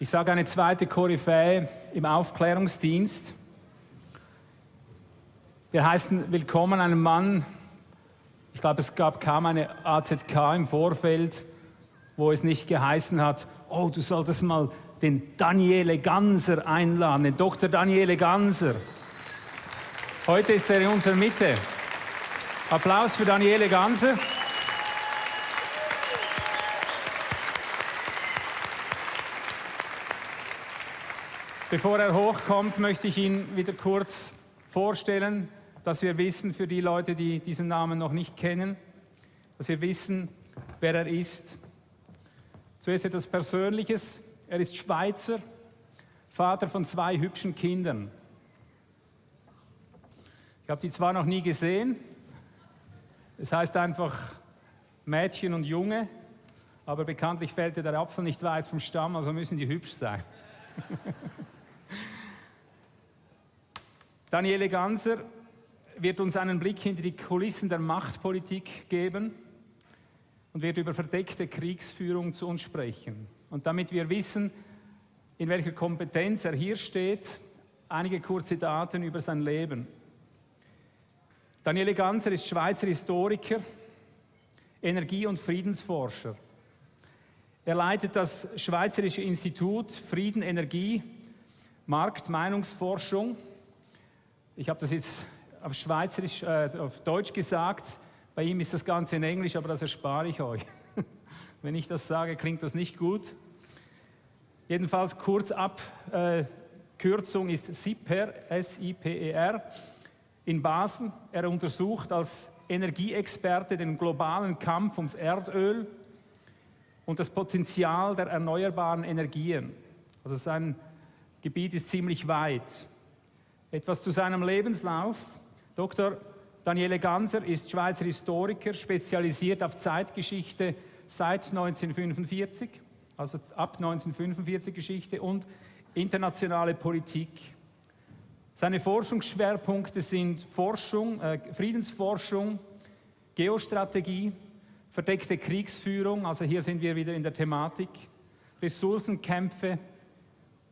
Ich sage eine zweite Koryphäe im Aufklärungsdienst. Wir heißen willkommen einen Mann, ich glaube, es gab kaum eine AZK im Vorfeld, wo es nicht geheißen hat, oh, du solltest mal den Daniele Ganser einladen, den Dr. Daniele Ganser. Heute ist er in unserer Mitte. Applaus für Daniele Ganser. Bevor er hochkommt, möchte ich ihn wieder kurz vorstellen, dass wir wissen, für die Leute, die diesen Namen noch nicht kennen, dass wir wissen, wer er ist. Zuerst etwas Persönliches. Er ist Schweizer, Vater von zwei hübschen Kindern. Ich habe die zwar noch nie gesehen, es heißt einfach Mädchen und Junge, aber bekanntlich fällt der Apfel nicht weit vom Stamm, also müssen die hübsch sein. Daniele Ganser wird uns einen Blick hinter die Kulissen der Machtpolitik geben und wird über verdeckte Kriegsführung zu uns sprechen. Und damit wir wissen, in welcher Kompetenz er hier steht, einige kurze Daten über sein Leben. Daniele Ganser ist Schweizer Historiker, Energie- und Friedensforscher. Er leitet das Schweizerische Institut Frieden, Energie, Markt, Meinungsforschung ich habe das jetzt auf Schweizerisch, äh, auf Deutsch gesagt. Bei ihm ist das Ganze in Englisch, aber das erspare ich euch. Wenn ich das sage, klingt das nicht gut. Jedenfalls kurz ab, äh, ist SIPER, S-I-P-E-R, in Basel. Er untersucht als Energieexperte den globalen Kampf ums Erdöl und das Potenzial der erneuerbaren Energien. Also sein Gebiet ist ziemlich weit. Etwas zu seinem Lebenslauf. Dr. Daniele Ganser ist Schweizer Historiker, spezialisiert auf Zeitgeschichte seit 1945, also ab 1945 Geschichte und internationale Politik. Seine Forschungsschwerpunkte sind Forschung, äh, Friedensforschung, Geostrategie, verdeckte Kriegsführung, also hier sind wir wieder in der Thematik, Ressourcenkämpfe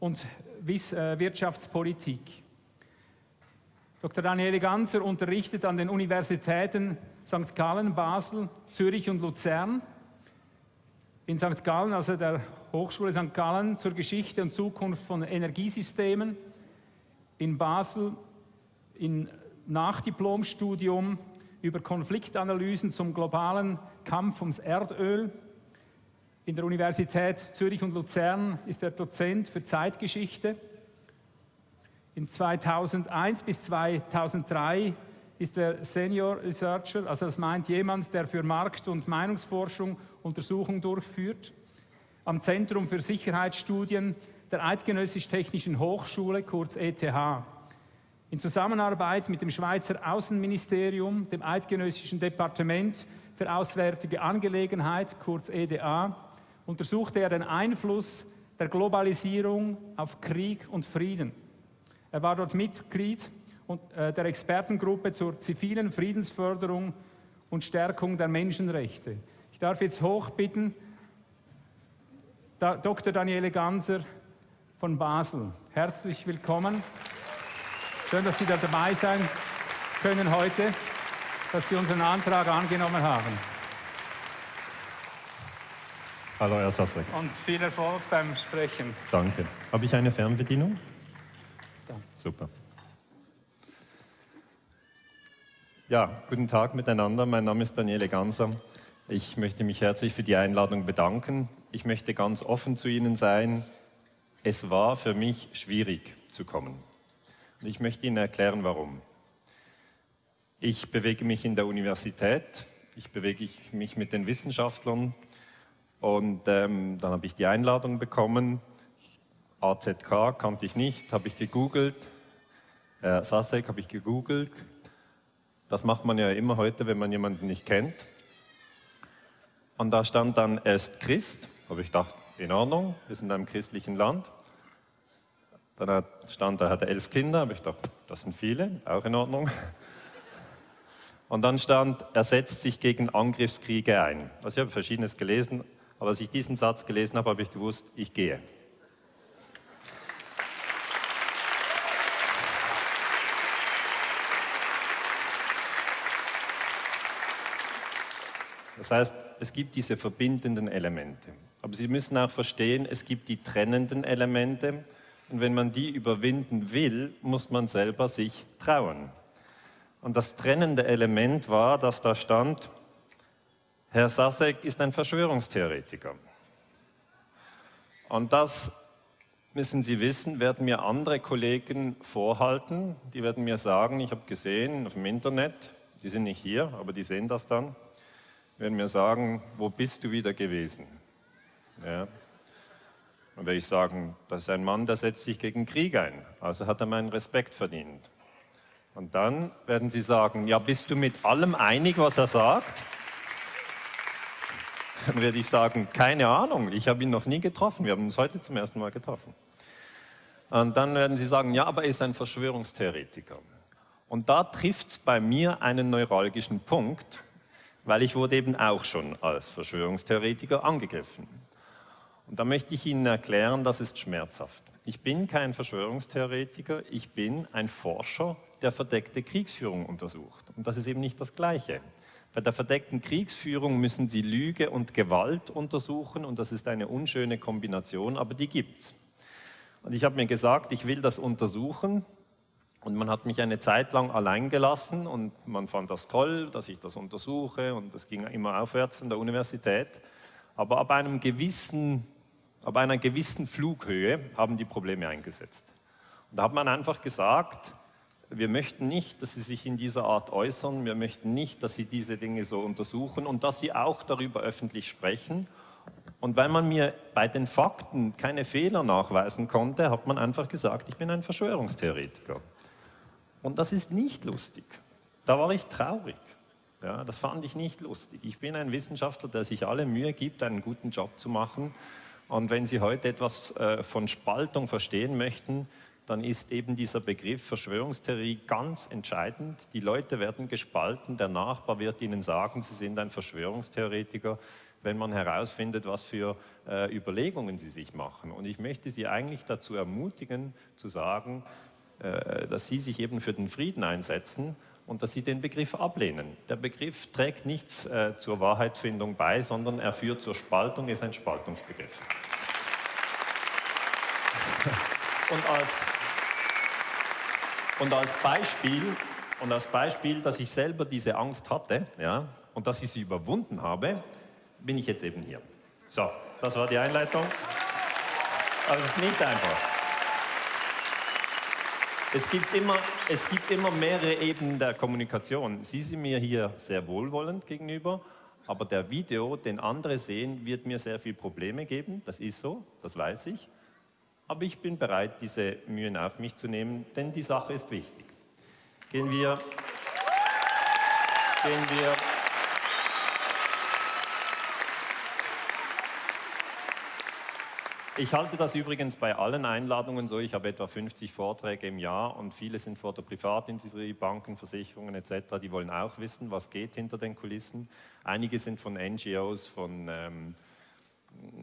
und äh, Wirtschaftspolitik. Dr. Daniele Ganser unterrichtet an den Universitäten St. Gallen, Basel, Zürich und Luzern. In St. Gallen, also der Hochschule St. Gallen, zur Geschichte und Zukunft von Energiesystemen. In Basel in Nachdiplomstudium über Konfliktanalysen zum globalen Kampf ums Erdöl. In der Universität Zürich und Luzern ist er Dozent für Zeitgeschichte in 2001 bis 2003 ist er Senior Researcher, also das meint jemand, der für Markt- und Meinungsforschung Untersuchungen durchführt, am Zentrum für Sicherheitsstudien der Eidgenössisch-Technischen Hochschule, kurz ETH. In Zusammenarbeit mit dem Schweizer Außenministerium, dem Eidgenössischen Departement für Auswärtige Angelegenheit, kurz EDA, untersuchte er den Einfluss der Globalisierung auf Krieg und Frieden. Er war dort Mitglied äh, der Expertengruppe zur zivilen Friedensförderung und Stärkung der Menschenrechte. Ich darf jetzt hochbitten, Dr. Daniele Ganser von Basel. Herzlich willkommen. Schön, dass Sie da dabei sein können heute, dass Sie unseren Antrag angenommen haben. Hallo, Herr Sassek. Und viel Erfolg beim Sprechen. Danke. Habe ich eine Fernbedienung? Super. Ja, guten Tag miteinander. Mein Name ist Daniele Ganser. Ich möchte mich herzlich für die Einladung bedanken. Ich möchte ganz offen zu Ihnen sein. Es war für mich schwierig zu kommen. Und ich möchte Ihnen erklären, warum. Ich bewege mich in der Universität, ich bewege mich mit den Wissenschaftlern und ähm, dann habe ich die Einladung bekommen. AZK kannte ich nicht, habe ich gegoogelt, äh, Sasek habe ich gegoogelt. Das macht man ja immer heute, wenn man jemanden nicht kennt. Und da stand dann, er ist Christ. Habe ich gedacht, in Ordnung, wir sind in einem christlichen Land. Dann stand, er hatte elf Kinder. Habe ich gedacht, das sind viele, auch in Ordnung. Und dann stand, er setzt sich gegen Angriffskriege ein. Also ich habe Verschiedenes gelesen, aber als ich diesen Satz gelesen habe, habe ich gewusst, ich gehe. Das heißt, es gibt diese verbindenden Elemente. Aber Sie müssen auch verstehen, es gibt die trennenden Elemente. Und wenn man die überwinden will, muss man selber sich trauen. Und das trennende Element war, dass da stand, Herr Sasek ist ein Verschwörungstheoretiker. Und das müssen Sie wissen, werden mir andere Kollegen vorhalten. Die werden mir sagen, ich habe gesehen auf dem Internet, die sind nicht hier, aber die sehen das dann, werden mir sagen, wo bist du wieder gewesen? Ja. Dann werde ich sagen, das ist ein Mann, der setzt sich gegen Krieg ein, also hat er meinen Respekt verdient. Und dann werden sie sagen, ja, bist du mit allem einig, was er sagt? Dann werde ich sagen, keine Ahnung, ich habe ihn noch nie getroffen, wir haben uns heute zum ersten Mal getroffen. Und dann werden sie sagen, ja, aber er ist ein Verschwörungstheoretiker. Und da trifft es bei mir einen neuralgischen Punkt, weil ich wurde eben auch schon als Verschwörungstheoretiker angegriffen. Und da möchte ich Ihnen erklären, das ist schmerzhaft. Ich bin kein Verschwörungstheoretiker, ich bin ein Forscher, der verdeckte Kriegsführung untersucht. Und das ist eben nicht das Gleiche. Bei der verdeckten Kriegsführung müssen Sie Lüge und Gewalt untersuchen und das ist eine unschöne Kombination, aber die gibt es. Und ich habe mir gesagt, ich will das untersuchen und man hat mich eine Zeit lang allein gelassen und man fand das toll, dass ich das untersuche und das ging immer aufwärts in der Universität. Aber ab einem gewissen ab einer gewissen Flughöhe haben die Probleme eingesetzt. Und da hat man einfach gesagt, wir möchten nicht, dass Sie sich in dieser Art äußern, wir möchten nicht, dass Sie diese Dinge so untersuchen und dass Sie auch darüber öffentlich sprechen. Und weil man mir bei den Fakten keine Fehler nachweisen konnte, hat man einfach gesagt, ich bin ein Verschwörungstheoretiker. Und das ist nicht lustig. Da war ich traurig. Ja, das fand ich nicht lustig. Ich bin ein Wissenschaftler, der sich alle Mühe gibt, einen guten Job zu machen. Und wenn Sie heute etwas äh, von Spaltung verstehen möchten, dann ist eben dieser Begriff Verschwörungstheorie ganz entscheidend. Die Leute werden gespalten, der Nachbar wird ihnen sagen, sie sind ein Verschwörungstheoretiker, wenn man herausfindet, was für äh, Überlegungen sie sich machen. Und ich möchte Sie eigentlich dazu ermutigen, zu sagen, dass Sie sich eben für den Frieden einsetzen und dass Sie den Begriff ablehnen. Der Begriff trägt nichts äh, zur Wahrheitsfindung bei, sondern er führt zur Spaltung, ist ein Spaltungsbegriff. Und als, und als Beispiel, und als Beispiel, dass ich selber diese Angst hatte ja, und dass ich sie überwunden habe, bin ich jetzt eben hier. So, das war die Einleitung. Aber es ist nicht einfach. Es gibt, immer, es gibt immer mehrere Ebenen der Kommunikation. Sie sind mir hier sehr wohlwollend gegenüber, aber der Video, den andere sehen, wird mir sehr viele Probleme geben. Das ist so, das weiß ich. Aber ich bin bereit, diese Mühen auf mich zu nehmen, denn die Sache ist wichtig. Gehen wir, gehen wir Ich halte das übrigens bei allen Einladungen so. Ich habe etwa 50 Vorträge im Jahr und viele sind vor der Privatindustrie, Banken, Versicherungen etc. Die wollen auch wissen, was geht hinter den Kulissen. Einige sind von NGOs, von ähm,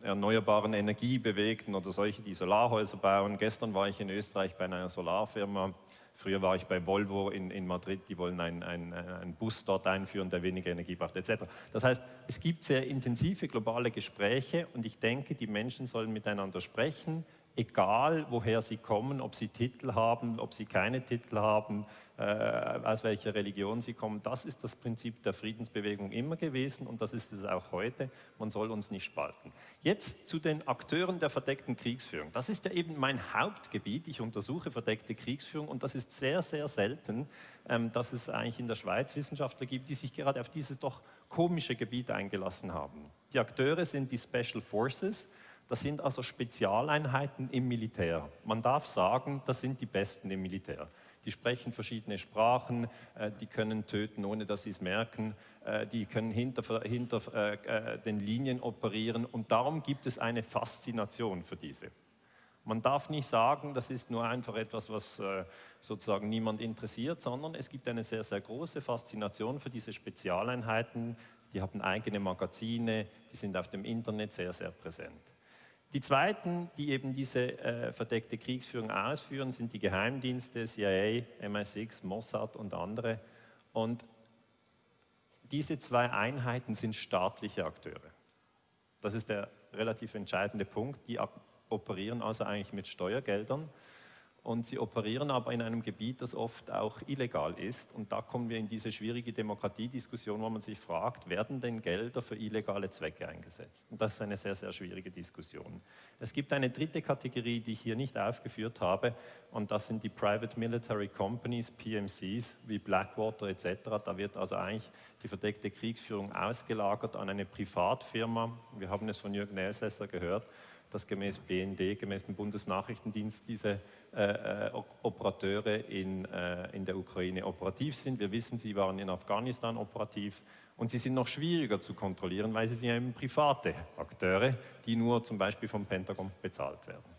erneuerbaren Energiebewegten oder solche, die Solarhäuser bauen. Gestern war ich in Österreich bei einer Solarfirma Früher war ich bei Volvo in, in Madrid, die wollen einen ein Bus dort einführen, der weniger Energie braucht, etc. Das heißt, es gibt sehr intensive globale Gespräche und ich denke, die Menschen sollen miteinander sprechen, egal woher sie kommen, ob sie Titel haben, ob sie keine Titel haben, aus welcher Religion sie kommen. Das ist das Prinzip der Friedensbewegung immer gewesen und das ist es auch heute. Man soll uns nicht spalten. Jetzt zu den Akteuren der verdeckten Kriegsführung. Das ist ja eben mein Hauptgebiet. Ich untersuche verdeckte Kriegsführung und das ist sehr, sehr selten, ähm, dass es eigentlich in der Schweiz Wissenschaftler gibt, die sich gerade auf dieses doch komische Gebiet eingelassen haben. Die Akteure sind die Special Forces, das sind also Spezialeinheiten im Militär. Man darf sagen, das sind die Besten im Militär. Die sprechen verschiedene Sprachen, äh, die können töten, ohne dass sie es merken, äh, die können hinter, hinter äh, den Linien operieren und darum gibt es eine Faszination für diese. Man darf nicht sagen, das ist nur einfach etwas, was sozusagen niemand interessiert, sondern es gibt eine sehr, sehr große Faszination für diese Spezialeinheiten. Die haben eigene Magazine, die sind auf dem Internet sehr, sehr präsent. Die zweiten, die eben diese äh, verdeckte Kriegsführung ausführen, sind die Geheimdienste, CIA, MI6, Mossad und andere. Und diese zwei Einheiten sind staatliche Akteure. Das ist der relativ entscheidende Punkt. Die operieren also eigentlich mit Steuergeldern und sie operieren aber in einem Gebiet, das oft auch illegal ist. Und da kommen wir in diese schwierige Demokratiediskussion, wo man sich fragt, werden denn Gelder für illegale Zwecke eingesetzt? Und das ist eine sehr, sehr schwierige Diskussion. Es gibt eine dritte Kategorie, die ich hier nicht aufgeführt habe, und das sind die Private Military Companies, PMCs, wie Blackwater etc. Da wird also eigentlich die verdeckte Kriegsführung ausgelagert an eine Privatfirma. Wir haben es von Jürgen Elsässer gehört, dass gemäß BND, gemäß dem Bundesnachrichtendienst, diese äh, äh, Operateure in, äh, in der Ukraine operativ sind. Wir wissen, sie waren in Afghanistan operativ und sie sind noch schwieriger zu kontrollieren, weil sie sind eben private Akteure, die nur zum Beispiel vom Pentagon bezahlt werden.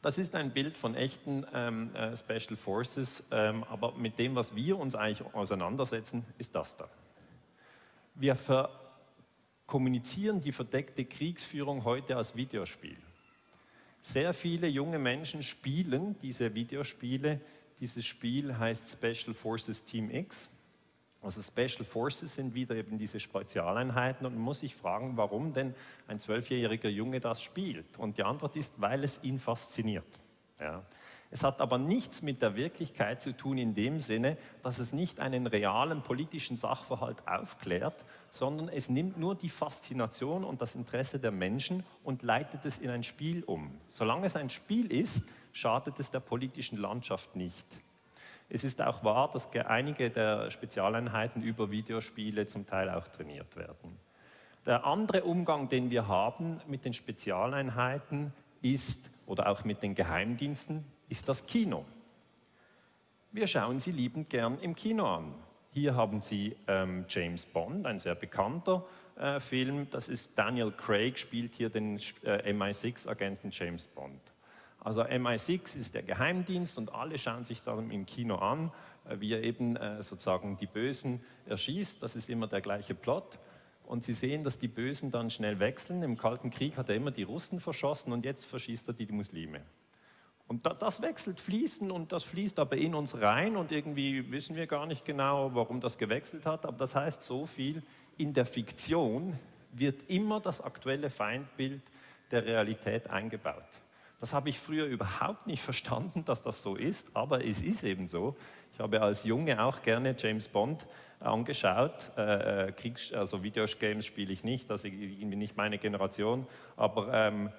Das ist ein Bild von echten ähm, äh, Special Forces, ähm, aber mit dem, was wir uns eigentlich auseinandersetzen, ist das da. Wir kommunizieren die verdeckte Kriegsführung heute als Videospiel. Sehr viele junge Menschen spielen diese Videospiele. Dieses Spiel heißt Special Forces Team X. Also Special Forces sind wieder eben diese Spezialeinheiten und man muss sich fragen, warum denn ein zwölfjähriger Junge das spielt. Und die Antwort ist, weil es ihn fasziniert. Ja. Es hat aber nichts mit der Wirklichkeit zu tun in dem Sinne, dass es nicht einen realen politischen Sachverhalt aufklärt, sondern es nimmt nur die Faszination und das Interesse der Menschen und leitet es in ein Spiel um. Solange es ein Spiel ist, schadet es der politischen Landschaft nicht. Es ist auch wahr, dass einige der Spezialeinheiten über Videospiele zum Teil auch trainiert werden. Der andere Umgang, den wir haben mit den Spezialeinheiten ist, oder auch mit den Geheimdiensten, ist das Kino. Wir schauen sie liebend gern im Kino an. Hier haben Sie ähm, James Bond, ein sehr bekannter äh, Film. Das ist Daniel Craig, spielt hier den äh, MI6-Agenten James Bond. Also MI6 ist der Geheimdienst und alle schauen sich dann im Kino an, äh, wie er eben äh, sozusagen die Bösen erschießt. Das ist immer der gleiche Plot. Und Sie sehen, dass die Bösen dann schnell wechseln. Im Kalten Krieg hat er immer die Russen verschossen und jetzt verschießt er die Muslime. Und das wechselt fließen und das fließt aber in uns rein und irgendwie wissen wir gar nicht genau, warum das gewechselt hat. Aber das heißt so viel, in der Fiktion wird immer das aktuelle Feindbild der Realität eingebaut. Das habe ich früher überhaupt nicht verstanden, dass das so ist, aber es ist eben so. Ich habe als Junge auch gerne James Bond angeschaut. Äh, äh also Videogames spiele ich nicht, das ist nicht meine Generation, aber ähm,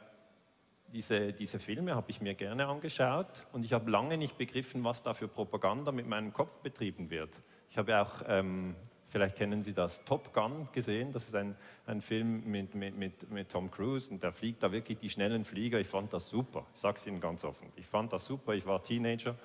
diese, diese Filme habe ich mir gerne angeschaut und ich habe lange nicht begriffen, was da für Propaganda mit meinem Kopf betrieben wird. Ich habe auch, ähm, vielleicht kennen Sie das, Top Gun gesehen. Das ist ein, ein Film mit, mit, mit, mit Tom Cruise und der fliegt da wirklich die schnellen Flieger. Ich fand das super. Ich sage es Ihnen ganz offen. Ich fand das super. Ich war Teenager.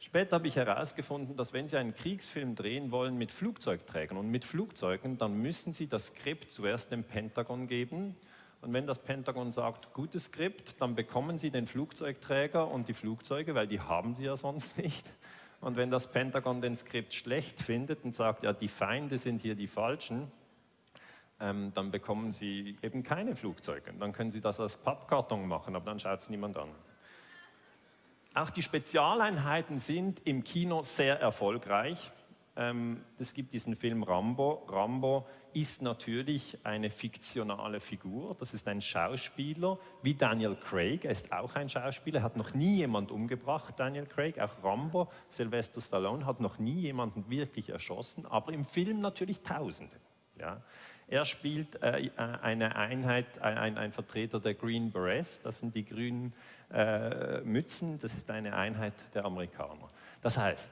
Später habe ich herausgefunden, dass wenn Sie einen Kriegsfilm drehen wollen mit Flugzeugträgern und mit Flugzeugen, dann müssen Sie das Skript zuerst dem Pentagon geben und wenn das Pentagon sagt, gutes Skript, dann bekommen Sie den Flugzeugträger und die Flugzeuge, weil die haben Sie ja sonst nicht. Und wenn das Pentagon den Skript schlecht findet und sagt, ja, die Feinde sind hier die Falschen, ähm, dann bekommen Sie eben keine Flugzeuge. Dann können Sie das als Pappkarton machen, aber dann schaut es niemand an. Auch die Spezialeinheiten sind im Kino sehr erfolgreich. Ähm, es gibt diesen Film Rambo. Rambo ist natürlich eine fiktionale Figur. Das ist ein Schauspieler wie Daniel Craig. Er ist auch ein Schauspieler, hat noch nie jemand umgebracht, Daniel Craig. Auch Rambo, Sylvester Stallone, hat noch nie jemanden wirklich erschossen, aber im Film natürlich Tausende. Ja. Er spielt äh, eine Einheit, ein, ein, Vertreter der Green Berets, das sind die grünen äh, Mützen, das ist eine Einheit der Amerikaner. Das heißt,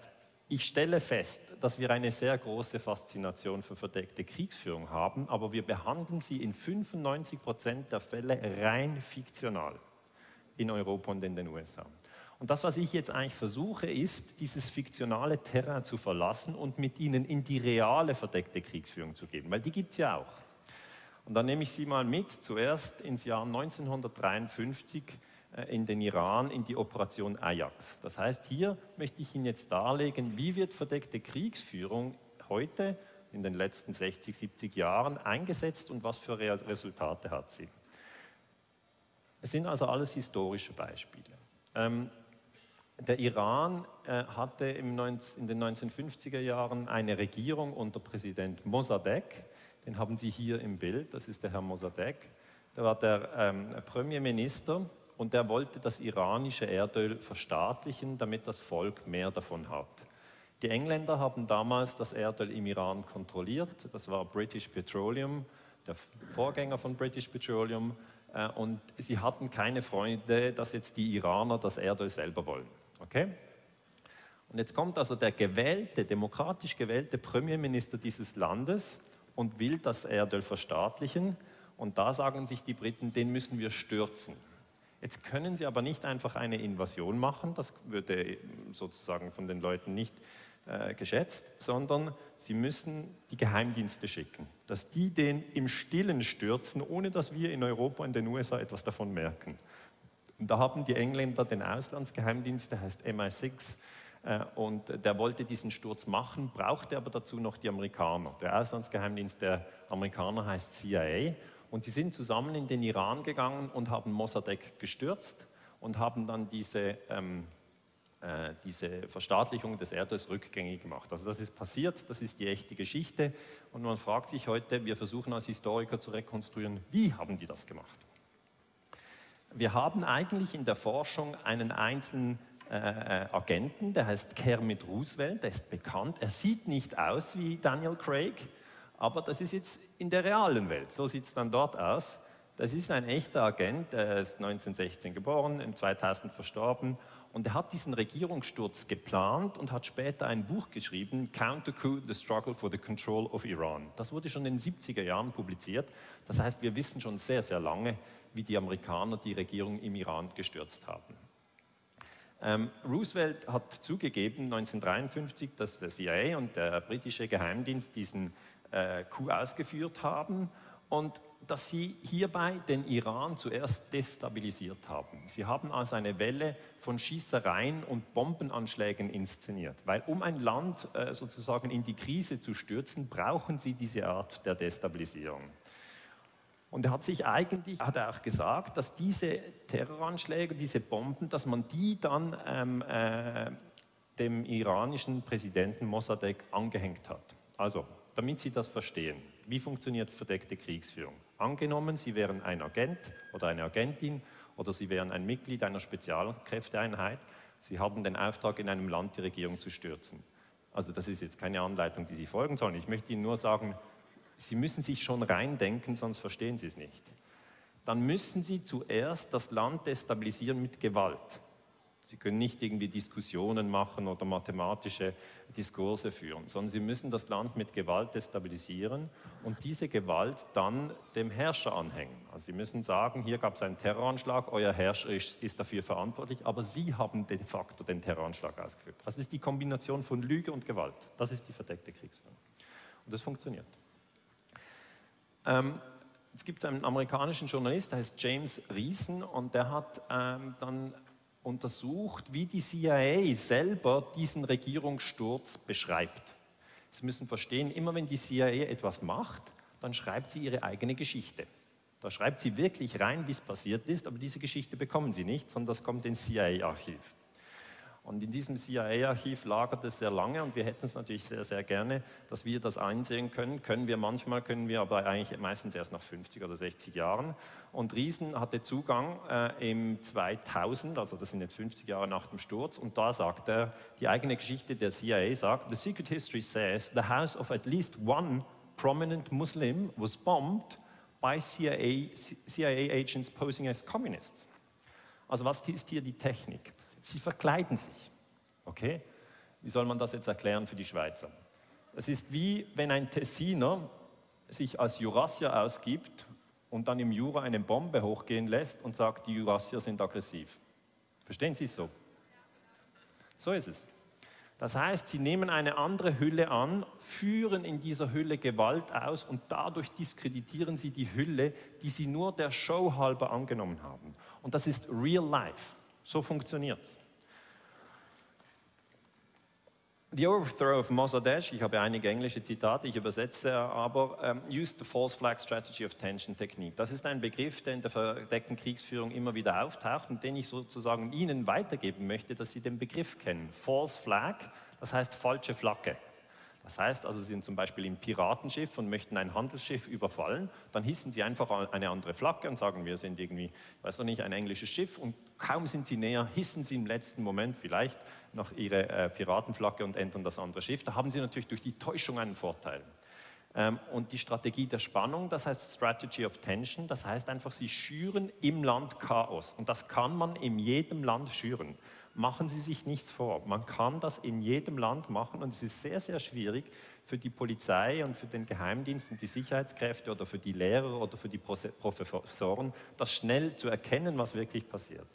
ich stelle fest, dass wir eine sehr große Faszination für verdeckte Kriegsführung haben, aber wir behandeln sie in 95 Prozent der Fälle rein fiktional in Europa und in den USA. Und das, was ich jetzt eigentlich versuche, ist, dieses fiktionale Terrain zu verlassen und mit ihnen in die reale verdeckte Kriegsführung zu gehen, weil die gibt es ja auch. Und dann nehme ich Sie mal mit, zuerst ins Jahr 1953 äh, in den Iran in die Operation Ajax. Das heißt, hier möchte ich Ihnen jetzt darlegen, wie wird verdeckte Kriegsführung heute in den letzten 60, 70 Jahren eingesetzt und was für Resultate hat sie. Es sind also alles historische Beispiele. Ähm, der Iran äh, hatte in den 1950er Jahren eine Regierung unter Präsident Mossadegh. Den haben Sie hier im Bild, das ist der Herr Mossadegh. Der war der ähm, Premierminister und der wollte das iranische Erdöl verstaatlichen, damit das Volk mehr davon hat. Die Engländer haben damals das Erdöl im Iran kontrolliert. Das war British Petroleum, der Vorgänger von British Petroleum. Äh, und sie hatten keine Freunde, dass jetzt die Iraner das Erdöl selber wollen. Okay? Und jetzt kommt also der gewählte, demokratisch gewählte Premierminister dieses Landes und will das Erdöl verstaatlichen. Und da sagen sich die Briten, den müssen wir stürzen. Jetzt können sie aber nicht einfach eine Invasion machen, das würde sozusagen von den Leuten nicht äh, geschätzt, sondern sie müssen die Geheimdienste schicken, dass die den im Stillen stürzen, ohne dass wir in Europa und den USA etwas davon merken. Und da haben die Engländer den Auslandsgeheimdienst, der heißt MI6, äh, und der wollte diesen Sturz machen, brauchte aber dazu noch die Amerikaner. Der Auslandsgeheimdienst der Amerikaner heißt CIA und die sind zusammen in den Iran gegangen und haben Mossadegh gestürzt und haben dann diese, ähm, äh, diese Verstaatlichung des Erdöls rückgängig gemacht. Also das ist passiert, das ist die echte Geschichte und man fragt sich heute, wir versuchen als Historiker zu rekonstruieren, wie haben die das gemacht? wir haben eigentlich in der Forschung einen einzelnen äh, Agenten, der heißt Kermit Roosevelt, der ist bekannt. Er sieht nicht aus wie Daniel Craig, aber das ist jetzt in der realen Welt. So sieht es dann dort aus. Das ist ein echter Agent, der ist 1916 geboren, im 2000 verstorben und er hat diesen Regierungssturz geplant und hat später ein Buch geschrieben, Counter-Coup, The Struggle for the Control of Iran. Das wurde schon in den 70er Jahren publiziert. Das heißt, wir wissen schon sehr, sehr lange, wie die Amerikaner die Regierung im Iran gestürzt haben. Ähm, Roosevelt hat zugegeben 1953, dass der CIA und der britische Geheimdienst diesen äh, Coup ausgeführt haben und dass sie hierbei den Iran zuerst destabilisiert haben. Sie haben also eine Welle von Schießereien und Bombenanschlägen inszeniert, weil um ein Land äh, sozusagen in die Krise zu stürzen, brauchen sie diese Art der Destabilisierung. Und er hat sich eigentlich, hat er auch gesagt, dass diese Terroranschläge, diese Bomben, dass man die dann ähm, äh, dem iranischen Präsidenten Mossadegh angehängt hat. Also, damit Sie das verstehen, wie funktioniert verdeckte Kriegsführung? Angenommen, Sie wären ein Agent oder eine Agentin oder Sie wären ein Mitglied einer Spezialkräfteeinheit, Sie haben den Auftrag, in einem Land die Regierung zu stürzen. Also das ist jetzt keine Anleitung, die Sie folgen sollen. Ich möchte Ihnen nur sagen, Sie müssen sich schon reindenken, sonst verstehen Sie es nicht. Dann müssen Sie zuerst das Land destabilisieren mit Gewalt. Sie können nicht irgendwie Diskussionen machen oder mathematische Diskurse führen, sondern Sie müssen das Land mit Gewalt destabilisieren und diese Gewalt dann dem Herrscher anhängen. Also Sie müssen sagen, hier gab es einen Terroranschlag, euer Herrscher ist, ist dafür verantwortlich, aber Sie haben de facto den Terroranschlag ausgeführt. Das ist die Kombination von Lüge und Gewalt. Das ist die verdeckte Kriegsführung. Und das funktioniert. Ähm, es gibt einen amerikanischen Journalist, der heißt James Reason, und der hat ähm, dann untersucht, wie die CIA selber diesen Regierungssturz beschreibt. Sie müssen verstehen, immer wenn die CIA etwas macht, dann schreibt sie ihre eigene Geschichte. Da schreibt sie wirklich rein, wie es passiert ist, aber diese Geschichte bekommen sie nicht, sondern das kommt ins CIA-Archiv. Und in diesem CIA-Archiv lagert es sehr lange und wir hätten es natürlich sehr, sehr gerne, dass wir das einsehen können. Können wir manchmal, können wir aber eigentlich meistens erst nach 50 oder 60 Jahren. Und Riesen hatte Zugang äh, im 2000, also das sind jetzt 50 Jahre nach dem Sturz, und da sagt er, die eigene Geschichte der CIA sagt, The secret history says the house of at least one prominent Muslim was bombed by CIA, CIA agents posing as communists. Also was ist hier die Technik? Sie verkleiden sich. Okay? Wie soll man das jetzt erklären für die Schweizer? Es ist wie wenn ein Tessiner sich als Jurassier ausgibt und dann im Jura eine Bombe hochgehen lässt und sagt, die Jurassier sind aggressiv. Verstehen Sie es so? So ist es. Das heißt, sie nehmen eine andere Hülle an, führen in dieser Hülle Gewalt aus und dadurch diskreditieren sie die Hülle, die sie nur der Show halber angenommen haben. Und das ist real life. So funktioniert es. The overthrow of Mossadegh, ich habe einige englische Zitate, ich übersetze aber, um, used the false flag strategy of tension technique. Das ist ein Begriff, der in der verdeckten Kriegsführung immer wieder auftaucht und den ich sozusagen Ihnen weitergeben möchte, dass Sie den Begriff kennen. False flag, das heißt falsche Flagge. Das heißt also, Sie sind zum Beispiel im Piratenschiff und möchten ein Handelsschiff überfallen, dann hissen Sie einfach eine andere Flagge und sagen, wir sind irgendwie, weiß noch nicht, ein englisches Schiff und kaum sind Sie näher, hissen Sie im letzten Moment vielleicht noch Ihre äh, Piratenflagge und ändern das andere Schiff. Da haben Sie natürlich durch die Täuschung einen Vorteil. Ähm, und die Strategie der Spannung, das heißt Strategy of Tension, das heißt einfach, Sie schüren im Land Chaos. Und das kann man in jedem Land schüren machen Sie sich nichts vor. Man kann das in jedem Land machen und es ist sehr, sehr schwierig für die Polizei und für den Geheimdienst und die Sicherheitskräfte oder für die Lehrer oder für die Professoren, das schnell zu erkennen, was wirklich passiert.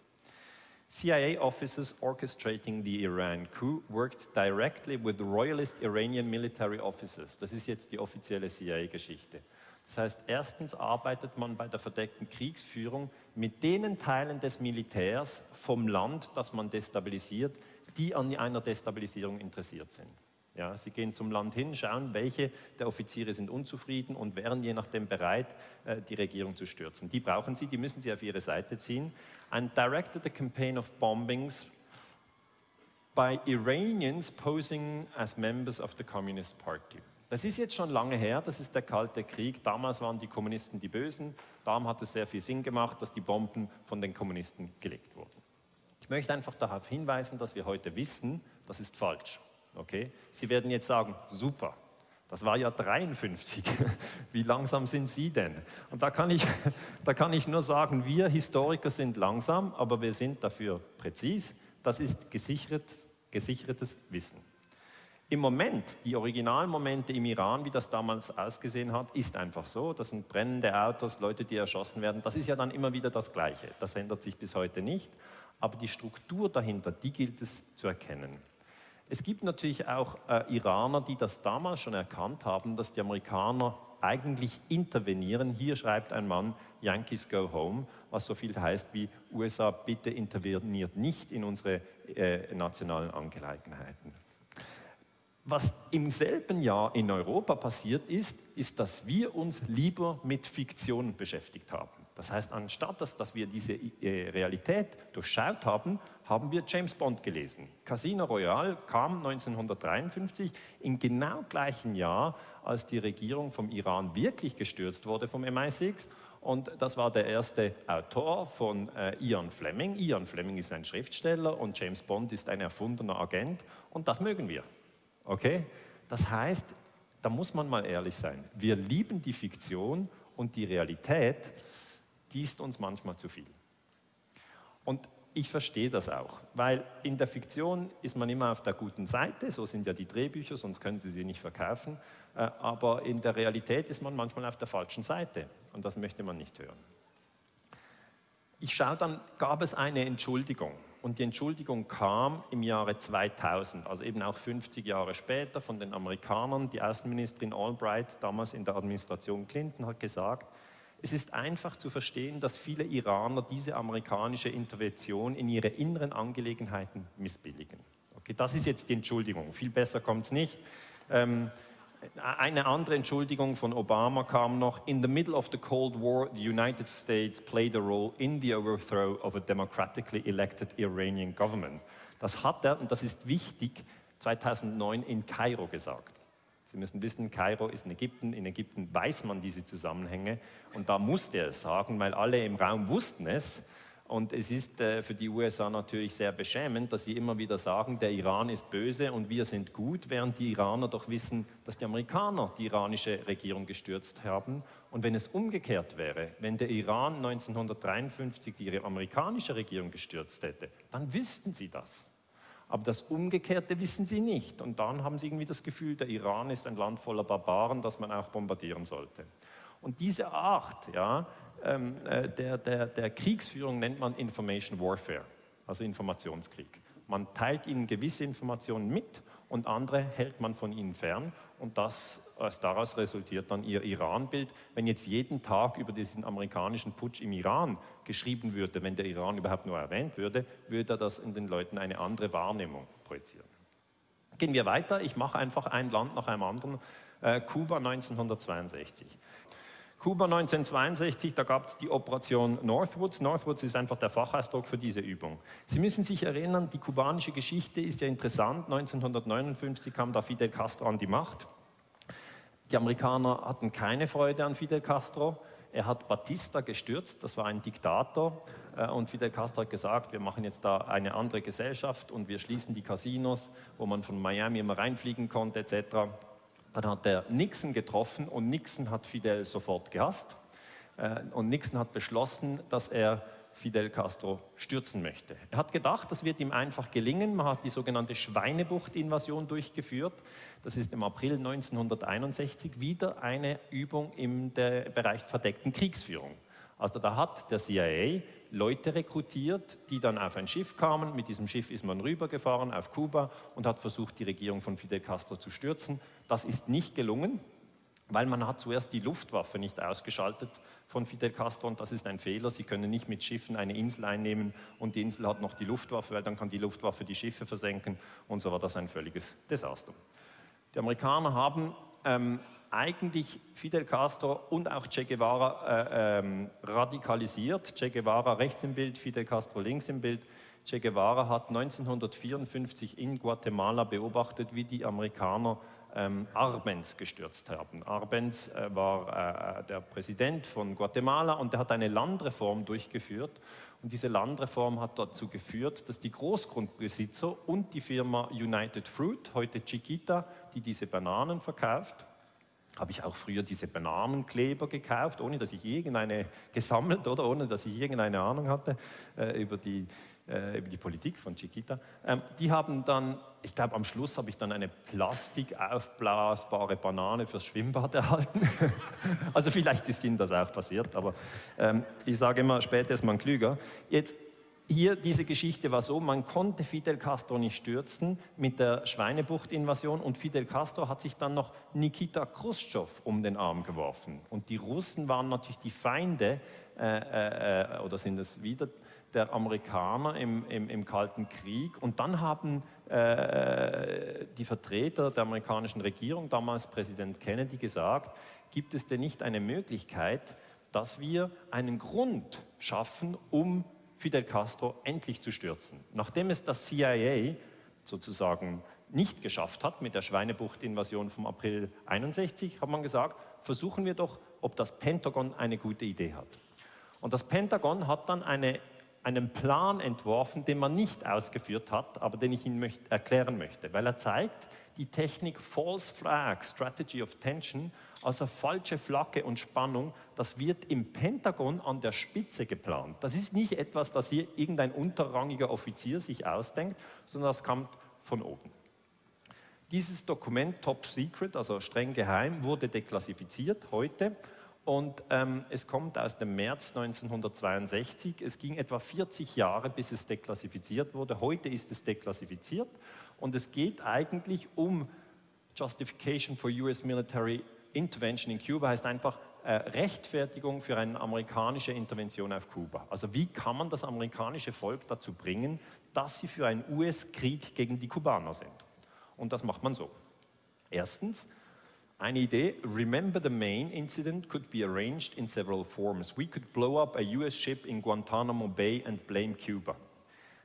CIA officers orchestrating the Iran coup worked directly with royalist Iranian military officers. Das ist jetzt die offizielle CIA-Geschichte. Das heißt, erstens arbeitet man bei der verdeckten Kriegsführung mit den Teilen des Militärs vom Land, das man destabilisiert, die an einer Destabilisierung interessiert sind. Ja, sie gehen zum Land hin, schauen, welche der Offiziere sind unzufrieden und wären je nachdem bereit, äh, die Regierung zu stürzen. Die brauchen sie, die müssen sie auf ihre Seite ziehen. And directed a campaign of bombings by Iranians posing as members of the Communist Party. Das ist jetzt schon lange her, das ist der Kalte Krieg. Damals waren die Kommunisten die Bösen. Darum hat es sehr viel Sinn gemacht, dass die Bomben von den Kommunisten gelegt wurden. Ich möchte einfach darauf hinweisen, dass wir heute wissen, das ist falsch. Okay? Sie werden jetzt sagen, super, das war ja 53. Wie langsam sind Sie denn? Und da kann, ich, da kann ich nur sagen, wir Historiker sind langsam, aber wir sind dafür präzis. Das ist gesichert, gesichertes Wissen. Im Moment, die originalen Momente im Iran, wie das damals ausgesehen hat, ist einfach so. Das sind brennende Autos, Leute, die erschossen werden. Das ist ja dann immer wieder das Gleiche. Das ändert sich bis heute nicht. Aber die Struktur dahinter, die gilt es zu erkennen. Es gibt natürlich auch äh, Iraner, die das damals schon erkannt haben, dass die Amerikaner eigentlich intervenieren. Hier schreibt ein Mann, Yankees go home, was so viel heißt wie USA, bitte interveniert nicht in unsere äh, nationalen Angelegenheiten. Was im selben Jahr in Europa passiert ist, ist, dass wir uns lieber mit Fiktion beschäftigt haben. Das heißt, anstatt dass, dass wir diese äh, Realität durchschaut haben, haben wir James Bond gelesen. Casino Royale kam 1953 im genau gleichen Jahr, als die Regierung vom Iran wirklich gestürzt wurde vom MI6 und das war der erste Autor von äh, Ian Fleming. Ian Fleming ist ein Schriftsteller und James Bond ist ein erfundener Agent und das mögen wir. Okay? Das heißt, da muss man mal ehrlich sein. Wir lieben die Fiktion und die Realität, die ist uns manchmal zu viel. Und ich verstehe das auch, weil in der Fiktion ist man immer auf der guten Seite, so sind ja die Drehbücher, sonst können Sie sie nicht verkaufen, äh, aber in der Realität ist man manchmal auf der falschen Seite und das möchte man nicht hören. Ich schaue dann, gab es eine Entschuldigung? Und die Entschuldigung kam im Jahre 2000, also eben auch 50 Jahre später von den Amerikanern. Die Außenministerin Albright, damals in der Administration Clinton, hat gesagt, es ist einfach zu verstehen, dass viele Iraner diese amerikanische Intervention in ihre inneren Angelegenheiten missbilligen. Okay, das ist jetzt die Entschuldigung. Viel besser kommt es nicht. Ähm, eine andere Entschuldigung von Obama kam noch. In the middle of the Cold War, the United States played a role in the overthrow of a democratically elected Iranian government. Das hat er, und das ist wichtig, 2009 in Kairo gesagt. Sie müssen wissen, Kairo ist in Ägypten. In Ägypten weiß man diese Zusammenhänge. Und da musste er es sagen, weil alle im Raum wussten es. Und es ist äh, für die USA natürlich sehr beschämend, dass sie immer wieder sagen, der Iran ist böse und wir sind gut, während die Iraner doch wissen, dass die Amerikaner die iranische Regierung gestürzt haben. Und wenn es umgekehrt wäre, wenn der Iran 1953 die amerikanische Regierung gestürzt hätte, dann wüssten sie das. Aber das Umgekehrte wissen sie nicht. Und dann haben sie irgendwie das Gefühl, der Iran ist ein Land voller Barbaren, das man auch bombardieren sollte. Und diese Art, ja, ähm, äh, der, der, der Kriegsführung nennt man Information Warfare, also Informationskrieg. Man teilt ihnen gewisse Informationen mit und andere hält man von ihnen fern und das, daraus resultiert dann ihr Iran-Bild. Wenn jetzt jeden Tag über diesen amerikanischen Putsch im Iran geschrieben würde, wenn der Iran überhaupt nur erwähnt würde, würde das in den Leuten eine andere Wahrnehmung projizieren. Gehen wir weiter, ich mache einfach ein Land nach einem anderen. Äh, Kuba 1962. Kuba 1962, da gab es die Operation Northwoods. Northwoods ist einfach der Fachausdruck für diese Übung. Sie müssen sich erinnern, die kubanische Geschichte ist ja interessant. 1959 kam da Fidel Castro an die Macht. Die Amerikaner hatten keine Freude an Fidel Castro. Er hat Batista gestürzt, das war ein Diktator. Äh, und Fidel Castro hat gesagt, wir machen jetzt da eine andere Gesellschaft und wir schließen die Casinos, wo man von Miami immer reinfliegen konnte etc. Dann hat er Nixon getroffen und Nixon hat Fidel sofort gehasst. Äh, und Nixon hat beschlossen, dass er Fidel Castro stürzen möchte. Er hat gedacht, das wird ihm einfach gelingen. Man hat die sogenannte Schweinebucht-Invasion durchgeführt. Das ist im April 1961 wieder eine Übung im Bereich verdeckten Kriegsführung. Also da hat der CIA Leute rekrutiert, die dann auf ein Schiff kamen. Mit diesem Schiff ist man rübergefahren auf Kuba und hat versucht, die Regierung von Fidel Castro zu stürzen. Das ist nicht gelungen, weil man hat zuerst die Luftwaffe nicht ausgeschaltet von Fidel Castro und das ist ein Fehler. Sie können nicht mit Schiffen eine Insel einnehmen und die Insel hat noch die Luftwaffe, weil dann kann die Luftwaffe die Schiffe versenken und so war das ein völliges Desaster. Die Amerikaner haben ähm, eigentlich Fidel Castro und auch Che Guevara äh, ähm, radikalisiert. Che Guevara rechts im Bild, Fidel Castro links im Bild. Che Guevara hat 1954 in Guatemala beobachtet, wie die Amerikaner ähm, Arbenz gestürzt haben. Arbenz äh, war äh, der Präsident von Guatemala und er hat eine Landreform durchgeführt. Und diese Landreform hat dazu geführt, dass die Großgrundbesitzer und die Firma United Fruit, heute Chiquita, die diese Bananen verkauft, habe ich auch früher diese Bananenkleber gekauft, ohne dass ich irgendeine gesammelt oder ohne dass ich irgendeine Ahnung hatte äh, über die äh, über die Politik von Chiquita. Ähm, die haben dann, ich glaube am Schluss habe ich dann eine plastikaufblasbare Banane fürs Schwimmbad erhalten. also vielleicht ist Ihnen das auch passiert, aber ähm, ich sage immer, später ist man klüger. Jetzt hier diese Geschichte war so, man konnte Fidel Castro nicht stürzen mit der Schweinebucht-Invasion und Fidel Castro hat sich dann noch Nikita Khrushchev um den Arm geworfen. Und die Russen waren natürlich die Feinde, äh, äh, äh oder sind es wieder, der Amerikaner im, im, im Kalten Krieg. Und dann haben äh, die Vertreter der amerikanischen Regierung, damals Präsident Kennedy, gesagt, gibt es denn nicht eine Möglichkeit, dass wir einen Grund schaffen, um Fidel Castro endlich zu stürzen. Nachdem es das CIA sozusagen nicht geschafft hat mit der Schweinebucht-Invasion vom April 61, hat man gesagt, versuchen wir doch, ob das Pentagon eine gute Idee hat. Und das Pentagon hat dann eine einen Plan entworfen, den man nicht ausgeführt hat, aber den ich Ihnen möcht erklären möchte, weil er zeigt, die Technik False Flag, Strategy of Tension, also falsche Flagge und Spannung, das wird im Pentagon an der Spitze geplant. Das ist nicht etwas, das hier irgendein unterrangiger Offizier sich ausdenkt, sondern das kommt von oben. Dieses Dokument Top Secret, also streng geheim, wurde deklassifiziert heute und ähm, es kommt aus dem März 1962. Es ging etwa 40 Jahre, bis es deklassifiziert wurde. Heute ist es deklassifiziert und es geht eigentlich um Justification for US Military Intervention in Cuba, heißt einfach äh, Rechtfertigung für eine amerikanische Intervention auf Kuba. Also wie kann man das amerikanische Volk dazu bringen, dass sie für einen US-Krieg gegen die Kubaner sind? Und das macht man so. Erstens, eine Idee, remember the main incident could be arranged in several forms. We could blow up a US ship in Guantanamo Bay and blame Cuba.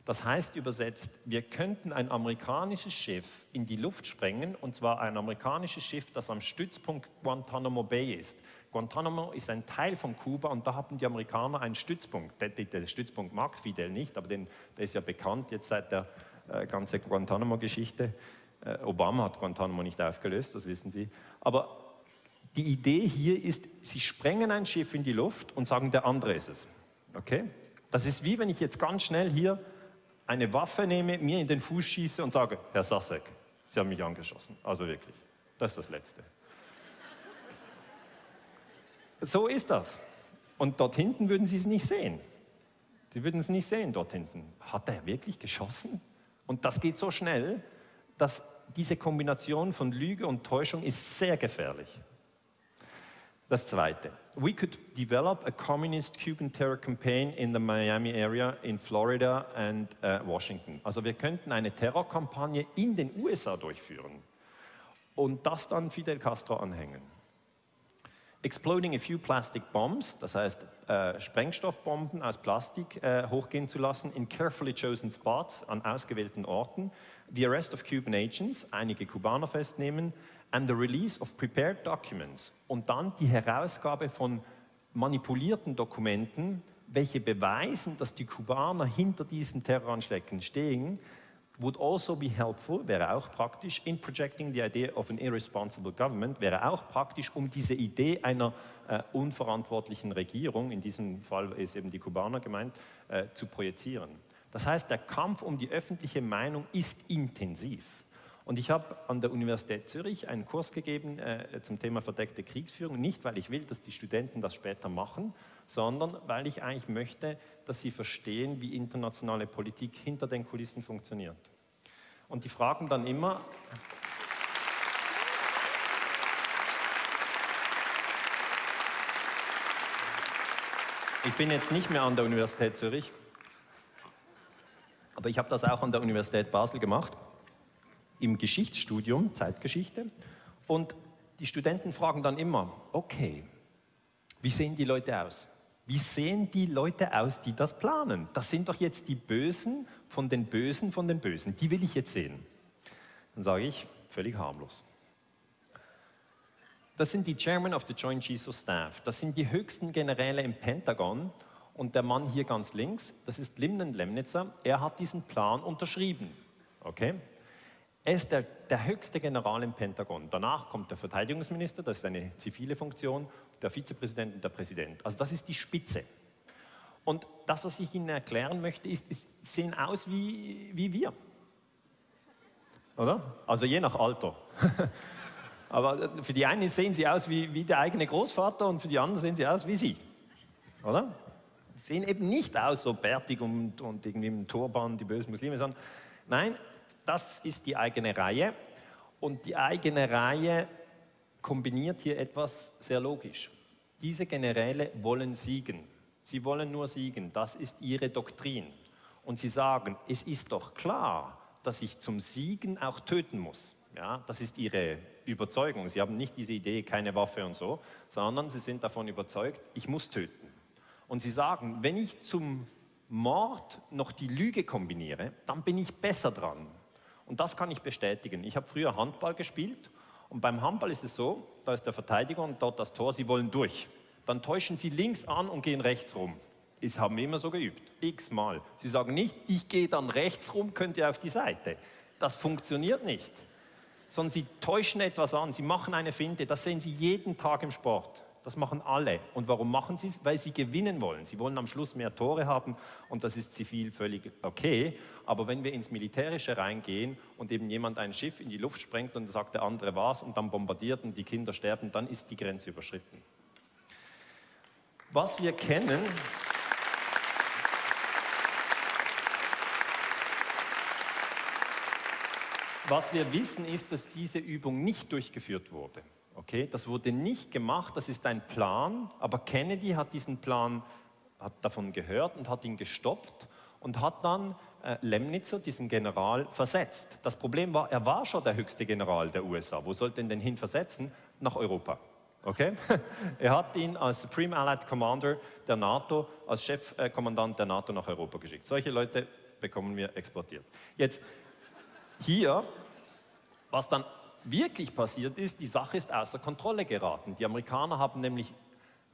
Das heißt übersetzt, wir könnten ein amerikanisches Schiff in die Luft sprengen, und zwar ein amerikanisches Schiff, das am Stützpunkt Guantanamo Bay ist. Guantanamo ist ein Teil von Kuba und da haben die Amerikaner einen Stützpunkt. Der, der Stützpunkt mag Fidel nicht, aber den, der ist ja bekannt jetzt seit der äh, ganzen Guantanamo-Geschichte. Äh, Obama hat Guantanamo nicht aufgelöst, das wissen Sie. Aber die Idee hier ist, Sie sprengen ein Schiff in die Luft und sagen, der andere ist es. Okay? Das ist wie wenn ich jetzt ganz schnell hier eine Waffe nehme, mir in den Fuß schieße und sage, Herr Sasek, Sie haben mich angeschossen. Also wirklich, das ist das Letzte. So ist das. Und dort hinten würden Sie es nicht sehen. Sie würden es nicht sehen dort hinten. Hat er wirklich geschossen? Und das geht so schnell, dass diese Kombination von Lüge und Täuschung ist sehr gefährlich. Das Zweite. We could develop a communist Cuban terror campaign in the Miami area, in Florida and uh, Washington. Also wir könnten eine Terrorkampagne in den USA durchführen und das dann Fidel Castro anhängen. Exploding a few plastic bombs, das heißt äh, Sprengstoffbomben aus Plastik äh, hochgehen zu lassen in carefully chosen spots an ausgewählten Orten, the arrest of Cuban agents, einige Kubaner festnehmen, and the release of prepared documents und dann die Herausgabe von manipulierten Dokumenten, welche beweisen, dass die Kubaner hinter diesen Terroranschlägen stehen, would also be helpful, wäre auch praktisch, in projecting the idea of an irresponsible government, wäre auch praktisch, um diese Idee einer äh, unverantwortlichen Regierung, in diesem Fall ist eben die Kubaner gemeint, äh, zu projizieren. Das heißt, der Kampf um die öffentliche Meinung ist intensiv. Und ich habe an der Universität Zürich einen Kurs gegeben äh, zum Thema verdeckte Kriegsführung, nicht weil ich will, dass die Studenten das später machen, sondern weil ich eigentlich möchte, dass sie verstehen, wie internationale Politik hinter den Kulissen funktioniert. Und die fragen dann immer, ich bin jetzt nicht mehr an der Universität Zürich, aber ich habe das auch an der Universität Basel gemacht im Geschichtsstudium, Zeitgeschichte. Und die Studenten fragen dann immer, okay, wie sehen die Leute aus? Wie sehen die Leute aus, die das planen? Das sind doch jetzt die Bösen von den Bösen von den Bösen. Die will ich jetzt sehen. Dann sage ich, völlig harmlos. Das sind die Chairman of the Joint Chiefs of Staff. Das sind die höchsten Generäle im Pentagon. Und der Mann hier ganz links, das ist Limnen Lemnitzer. Er hat diesen Plan unterschrieben. Okay? Er ist der, der höchste General im Pentagon. Danach kommt der Verteidigungsminister, das ist eine zivile Funktion, der Vizepräsident und der Präsident. Also das ist die Spitze. Und das, was ich Ihnen erklären möchte, ist, ist sehen aus wie, wie wir. Oder? Also je nach Alter. Aber für die einen sehen sie aus wie, wie der eigene Großvater und für die anderen sehen sie aus wie Sie. Oder? Sehen eben nicht aus so bärtig und, und irgendwie im Turban, die bösen Muslime, sondern nein, das ist die eigene Reihe. Und die eigene Reihe kombiniert hier etwas sehr logisch. Diese Generäle wollen siegen. Sie wollen nur siegen. Das ist ihre Doktrin. Und sie sagen, es ist doch klar, dass ich zum Siegen auch töten muss. Ja, das ist ihre Überzeugung. Sie haben nicht diese Idee, keine Waffe und so, sondern sie sind davon überzeugt, ich muss töten. Und sie sagen, wenn ich zum Mord noch die Lüge kombiniere, dann bin ich besser dran. Und das kann ich bestätigen. Ich habe früher Handball gespielt und beim Handball ist es so, da ist der Verteidiger und dort das Tor, sie wollen durch. Dann täuschen sie links an und gehen rechts rum. Das haben wir immer so geübt, x-mal. Sie sagen nicht, ich gehe dann rechts rum, könnt ihr auf die Seite. Das funktioniert nicht. Sondern sie täuschen etwas an, sie machen eine Finte, das sehen Sie jeden Tag im Sport. Das machen alle. Und warum machen sie es? Weil sie gewinnen wollen. Sie wollen am Schluss mehr Tore haben und das ist zivil völlig okay. Aber wenn wir ins Militärische reingehen und eben jemand ein Schiff in die Luft sprengt und sagt der andere was und dann bombardiert und die Kinder sterben, dann ist die Grenze überschritten. Was wir kennen, was wir wissen, ist, dass diese Übung nicht durchgeführt wurde. Okay, das wurde nicht gemacht, das ist ein Plan, aber Kennedy hat diesen Plan, hat davon gehört und hat ihn gestoppt und hat dann äh, Lemnitzer, diesen General, versetzt. Das Problem war, er war schon der höchste General der USA. Wo sollte er denn hin versetzen? Nach Europa. Okay? er hat ihn als Supreme Allied Commander der NATO, als Chefkommandant der NATO nach Europa geschickt. Solche Leute bekommen wir exportiert. Jetzt hier, was dann wirklich passiert ist, die Sache ist außer Kontrolle geraten. Die Amerikaner haben nämlich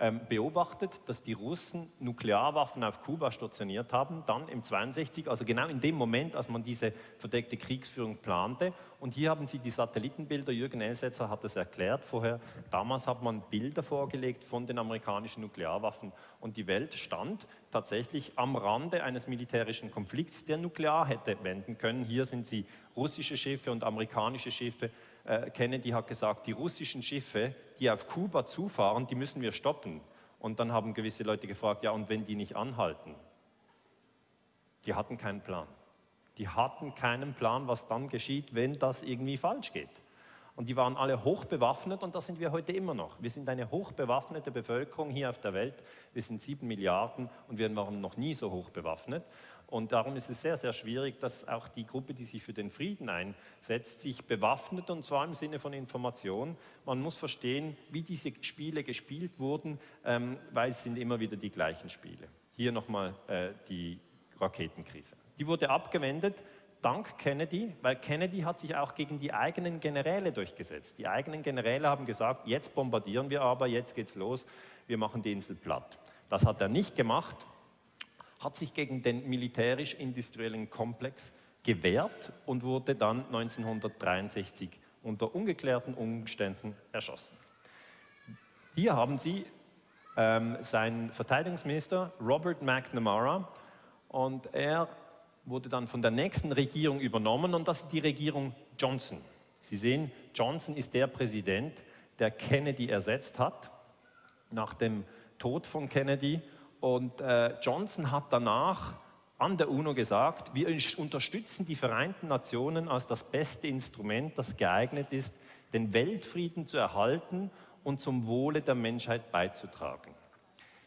ähm, beobachtet, dass die Russen Nuklearwaffen auf Kuba stationiert haben, dann im 62, also genau in dem Moment, als man diese verdeckte Kriegsführung plante. Und hier haben Sie die Satellitenbilder, Jürgen Elsetzer hat es erklärt vorher, damals hat man Bilder vorgelegt von den amerikanischen Nuklearwaffen und die Welt stand tatsächlich am Rande eines militärischen Konflikts, der nuklear hätte wenden können. Hier sind sie russische Schiffe und amerikanische Schiffe äh, Kennedy hat gesagt, die russischen Schiffe, die auf Kuba zufahren, die müssen wir stoppen. Und dann haben gewisse Leute gefragt, ja, und wenn die nicht anhalten? Die hatten keinen Plan. Die hatten keinen Plan, was dann geschieht, wenn das irgendwie falsch geht. Und die waren alle hochbewaffnet und das sind wir heute immer noch. Wir sind eine hochbewaffnete Bevölkerung hier auf der Welt. Wir sind sieben Milliarden und wir waren noch nie so hoch bewaffnet. Und darum ist es sehr, sehr schwierig, dass auch die Gruppe, die sich für den Frieden einsetzt, sich bewaffnet und zwar im Sinne von Information. Man muss verstehen, wie diese Spiele gespielt wurden, ähm, weil es sind immer wieder die gleichen Spiele. Hier nochmal äh, die Raketenkrise. Die wurde abgewendet dank Kennedy, weil Kennedy hat sich auch gegen die eigenen Generäle durchgesetzt. Die eigenen Generäle haben gesagt, jetzt bombardieren wir aber, jetzt geht's los, wir machen die Insel platt. Das hat er nicht gemacht, hat sich gegen den militärisch-industriellen Komplex gewehrt und wurde dann 1963 unter ungeklärten Umständen erschossen. Hier haben Sie ähm, seinen Verteidigungsminister Robert McNamara und er wurde dann von der nächsten Regierung übernommen und das ist die Regierung Johnson. Sie sehen, Johnson ist der Präsident, der Kennedy ersetzt hat nach dem Tod von Kennedy und äh, Johnson hat danach an der UNO gesagt, wir unterstützen die Vereinten Nationen als das beste Instrument, das geeignet ist, den Weltfrieden zu erhalten und zum Wohle der Menschheit beizutragen.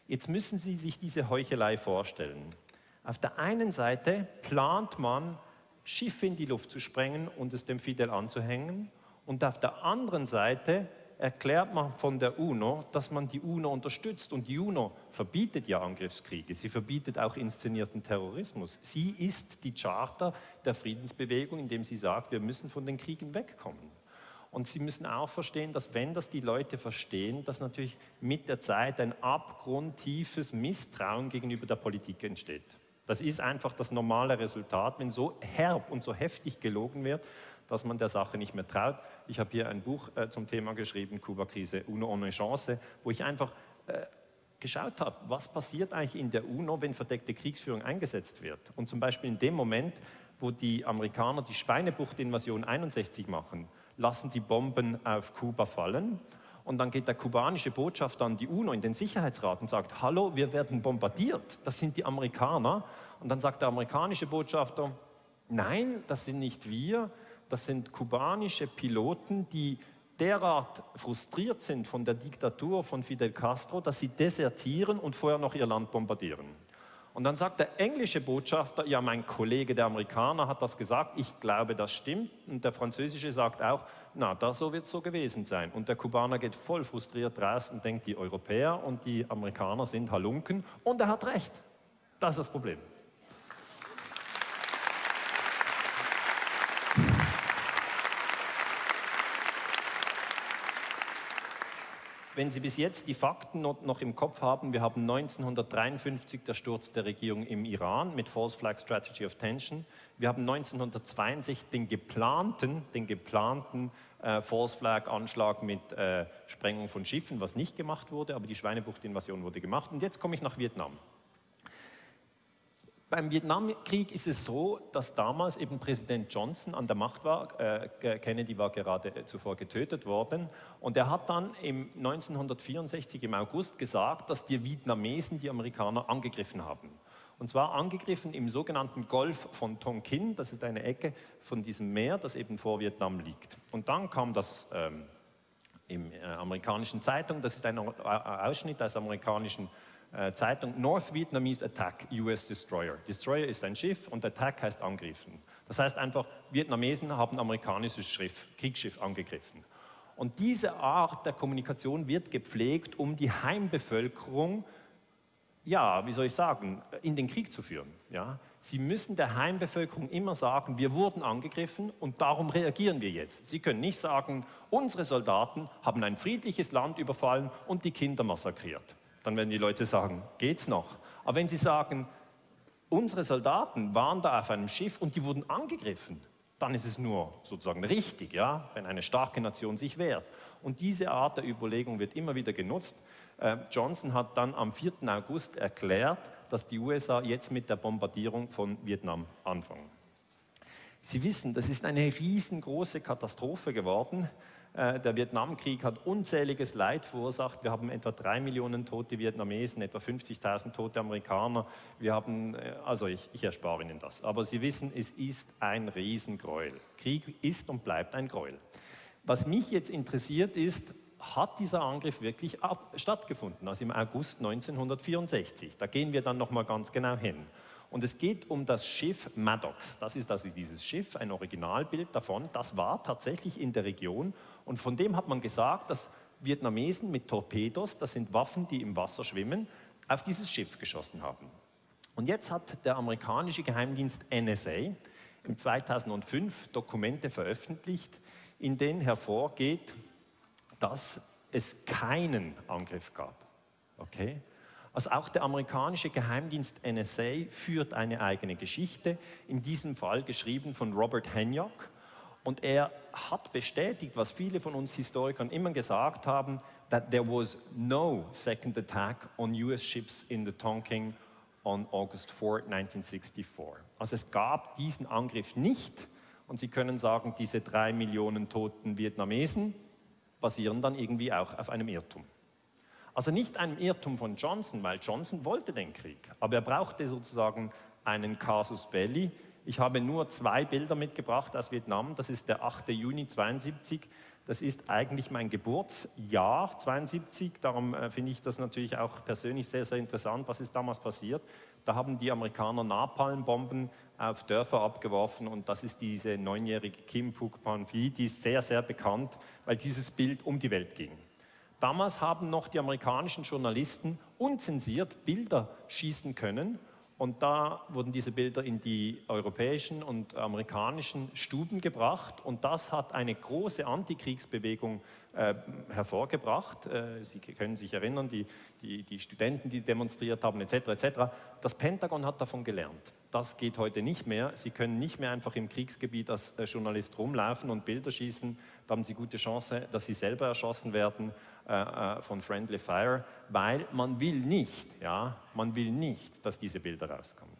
Jetzt müssen Sie sich diese Heuchelei vorstellen. Auf der einen Seite plant man, Schiffe in die Luft zu sprengen und es dem Fidel anzuhängen. Und auf der anderen Seite erklärt man von der UNO, dass man die UNO unterstützt. Und die UNO verbietet ja Angriffskriege, sie verbietet auch inszenierten Terrorismus. Sie ist die Charter der Friedensbewegung, indem sie sagt, wir müssen von den Kriegen wegkommen. Und Sie müssen auch verstehen, dass wenn das die Leute verstehen, dass natürlich mit der Zeit ein abgrundtiefes Misstrauen gegenüber der Politik entsteht. Das ist einfach das normale Resultat, wenn so herb und so heftig gelogen wird, dass man der Sache nicht mehr traut. Ich habe hier ein Buch äh, zum Thema geschrieben, Kuba-Krise, UNO ohne Chance, wo ich einfach äh, geschaut habe, was passiert eigentlich in der UNO, wenn verdeckte Kriegsführung eingesetzt wird. Und zum Beispiel in dem Moment, wo die Amerikaner die Schweinebucht-Invasion 61 machen, lassen sie Bomben auf Kuba fallen und dann geht der kubanische Botschafter an die UNO in den Sicherheitsrat und sagt, hallo, wir werden bombardiert, das sind die Amerikaner. Und dann sagt der amerikanische Botschafter, nein, das sind nicht wir, das sind kubanische Piloten, die derart frustriert sind von der Diktatur von Fidel Castro, dass sie desertieren und vorher noch ihr Land bombardieren. Und dann sagt der englische Botschafter, ja, mein Kollege, der Amerikaner, hat das gesagt, ich glaube, das stimmt. Und der französische sagt auch, na, da so wird es so gewesen sein. Und der Kubaner geht voll frustriert raus und denkt, die Europäer und die Amerikaner sind Halunken. Und er hat recht. Das ist das Problem. Wenn Sie bis jetzt die Fakten noch im Kopf haben, wir haben 1953 der Sturz der Regierung im Iran mit False Flag Strategy of Tension. Wir haben 1962 den geplanten, den geplanten äh, False Flag Anschlag mit äh, Sprengung von Schiffen, was nicht gemacht wurde, aber die Schweinebucht-Invasion wurde gemacht. Und jetzt komme ich nach Vietnam. Beim Vietnamkrieg ist es so, dass damals eben Präsident Johnson an der Macht war. Äh, Kennedy war gerade äh, zuvor getötet worden. Und er hat dann im 1964 im August gesagt, dass die Vietnamesen die Amerikaner angegriffen haben. Und zwar angegriffen im sogenannten Golf von Tonkin. Das ist eine Ecke von diesem Meer, das eben vor Vietnam liegt. Und dann kam das ähm, im äh, amerikanischen Zeitung. Das ist ein Ausschnitt aus amerikanischen äh, Zeitung North Vietnamese Attack, US Destroyer. Destroyer ist ein Schiff und Attack heißt angriffen. Das heißt einfach, Vietnamesen haben amerikanisches Schiff, Kriegsschiff angegriffen. Und diese Art der Kommunikation wird gepflegt, um die Heimbevölkerung, ja, wie soll ich sagen, in den Krieg zu führen. Ja? Sie müssen der Heimbevölkerung immer sagen, wir wurden angegriffen und darum reagieren wir jetzt. Sie können nicht sagen, unsere Soldaten haben ein friedliches Land überfallen und die Kinder massakriert dann werden die Leute sagen, geht's noch? Aber wenn sie sagen, unsere Soldaten waren da auf einem Schiff und die wurden angegriffen, dann ist es nur sozusagen richtig, ja, wenn eine starke Nation sich wehrt. Und diese Art der Überlegung wird immer wieder genutzt. Äh, Johnson hat dann am 4. August erklärt, dass die USA jetzt mit der Bombardierung von Vietnam anfangen. Sie wissen, das ist eine riesengroße Katastrophe geworden. Äh, der Vietnamkrieg hat unzähliges Leid verursacht. Wir haben etwa drei Millionen tote Vietnamesen, etwa 50.000 tote Amerikaner. Wir haben, äh, also ich, ich erspare Ihnen das. Aber Sie wissen, es ist ein Riesengräuel. Krieg ist und bleibt ein Gräuel. Was mich jetzt interessiert ist, hat dieser Angriff wirklich stattgefunden, also im August 1964. Da gehen wir dann nochmal ganz genau hin. Und es geht um das Schiff Maddox. Das ist also dieses Schiff, ein Originalbild davon. Das war tatsächlich in der Region. Und von dem hat man gesagt, dass Vietnamesen mit Torpedos, das sind Waffen, die im Wasser schwimmen, auf dieses Schiff geschossen haben. Und jetzt hat der amerikanische Geheimdienst NSA im 2005 Dokumente veröffentlicht, in denen hervorgeht, dass es keinen Angriff gab. Okay? Also auch der amerikanische Geheimdienst NSA führt eine eigene Geschichte, in diesem Fall geschrieben von Robert Henyock. Und er hat bestätigt, was viele von uns Historikern immer gesagt haben, that there was no second attack on US ships in the Tonking on August 4, 1964. Also es gab diesen Angriff nicht. Und Sie können sagen, diese drei Millionen toten Vietnamesen basieren dann irgendwie auch auf einem Irrtum. Also nicht einem Irrtum von Johnson, weil Johnson wollte den Krieg, aber er brauchte sozusagen einen Casus Belli. Ich habe nur zwei Bilder mitgebracht aus Vietnam. Das ist der 8. Juni 72. Das ist eigentlich mein Geburtsjahr 72. Darum äh, finde ich das natürlich auch persönlich sehr, sehr interessant. Was ist damals passiert? Da haben die Amerikaner Napalmbomben auf Dörfer abgeworfen und das ist diese neunjährige Kim Phuc Pan Phi, die ist sehr, sehr bekannt, weil dieses Bild um die Welt ging. Damals haben noch die amerikanischen Journalisten unzensiert Bilder schießen können und da wurden diese Bilder in die europäischen und amerikanischen Stuben gebracht und das hat eine große Antikriegsbewegung äh, hervorgebracht. Äh, Sie können sich erinnern, die, die, die, Studenten, die demonstriert haben, etc., etc. Das Pentagon hat davon gelernt. Das geht heute nicht mehr. Sie können nicht mehr einfach im Kriegsgebiet als äh, Journalist rumlaufen und Bilder schießen. Da haben Sie gute Chance, dass Sie selber erschossen werden äh, äh, von Friendly Fire, weil man will nicht, ja, man will nicht, dass diese Bilder rauskommen.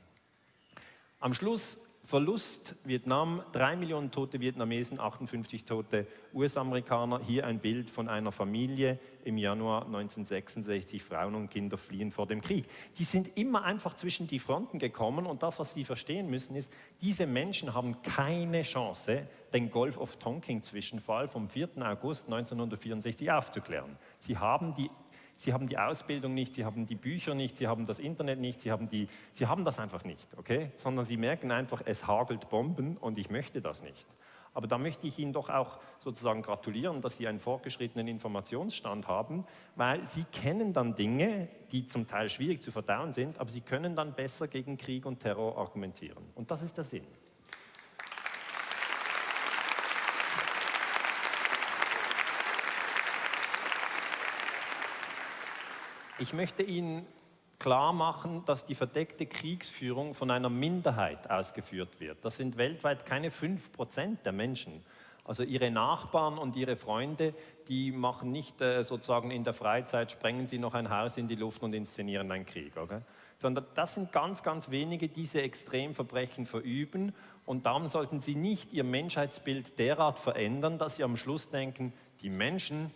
Am Schluss Verlust Vietnam, drei Millionen tote Vietnamesen, 58 tote US-Amerikaner. Hier ein Bild von einer Familie im Januar 1966. Frauen und Kinder fliehen vor dem Krieg. Die sind immer einfach zwischen die Fronten gekommen und das, was sie verstehen müssen, ist, diese Menschen haben keine Chance, den Gulf of Tonkin-Zwischenfall vom 4. August 1964 aufzuklären. Sie haben die Sie haben die Ausbildung nicht, Sie haben die Bücher nicht, Sie haben das Internet nicht, Sie haben, die, Sie haben das einfach nicht, okay? Sondern Sie merken einfach, es hagelt Bomben und ich möchte das nicht. Aber da möchte ich Ihnen doch auch sozusagen gratulieren, dass Sie einen fortgeschrittenen Informationsstand haben, weil Sie kennen dann Dinge, die zum Teil schwierig zu verdauen sind, aber Sie können dann besser gegen Krieg und Terror argumentieren. Und das ist der Sinn. Ich möchte Ihnen klar machen, dass die verdeckte Kriegsführung von einer Minderheit ausgeführt wird. Das sind weltweit keine 5% der Menschen. Also ihre Nachbarn und ihre Freunde, die machen nicht äh, sozusagen in der Freizeit, sprengen sie noch ein Haus in die Luft und inszenieren einen Krieg. Okay? Sondern das sind ganz, ganz wenige, die diese Extremverbrechen verüben. Und darum sollten sie nicht ihr Menschheitsbild derart verändern, dass sie am Schluss denken, die Menschen,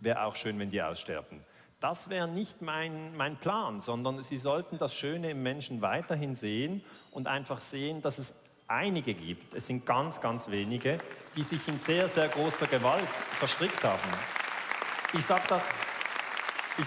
wäre auch schön, wenn die aussterben. Das wäre nicht mein, mein Plan, sondern Sie sollten das Schöne im Menschen weiterhin sehen und einfach sehen, dass es einige gibt, es sind ganz, ganz wenige, die sich in sehr, sehr großer Gewalt verstrickt haben. Ich sage das,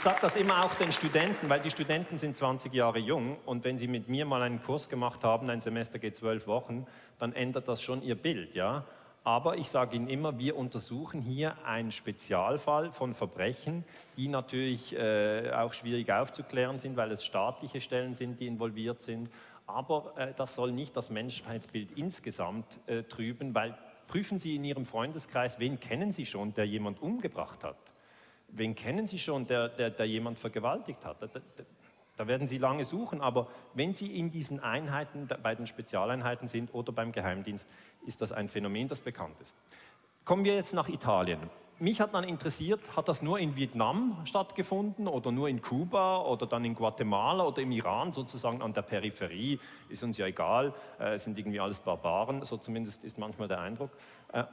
sag das immer auch den Studenten, weil die Studenten sind 20 Jahre jung und wenn sie mit mir mal einen Kurs gemacht haben, ein Semester geht zwölf Wochen, dann ändert das schon ihr Bild. Ja? Aber ich sage Ihnen immer, wir untersuchen hier einen Spezialfall von Verbrechen, die natürlich äh, auch schwierig aufzuklären sind, weil es staatliche Stellen sind, die involviert sind. Aber äh, das soll nicht das Menschheitsbild insgesamt äh, trüben, weil prüfen Sie in Ihrem Freundeskreis, wen kennen Sie schon, der jemand umgebracht hat? Wen kennen Sie schon, der, der, der jemand vergewaltigt hat? Da werden Sie lange suchen, aber wenn Sie in diesen Einheiten, bei den Spezialeinheiten sind oder beim Geheimdienst, ist das ein Phänomen, das bekannt ist. Kommen wir jetzt nach Italien. Mich hat dann interessiert, hat das nur in Vietnam stattgefunden oder nur in Kuba oder dann in Guatemala oder im Iran, sozusagen an der Peripherie, ist uns ja egal, äh, sind irgendwie alles Barbaren, so zumindest ist manchmal der Eindruck. Äh,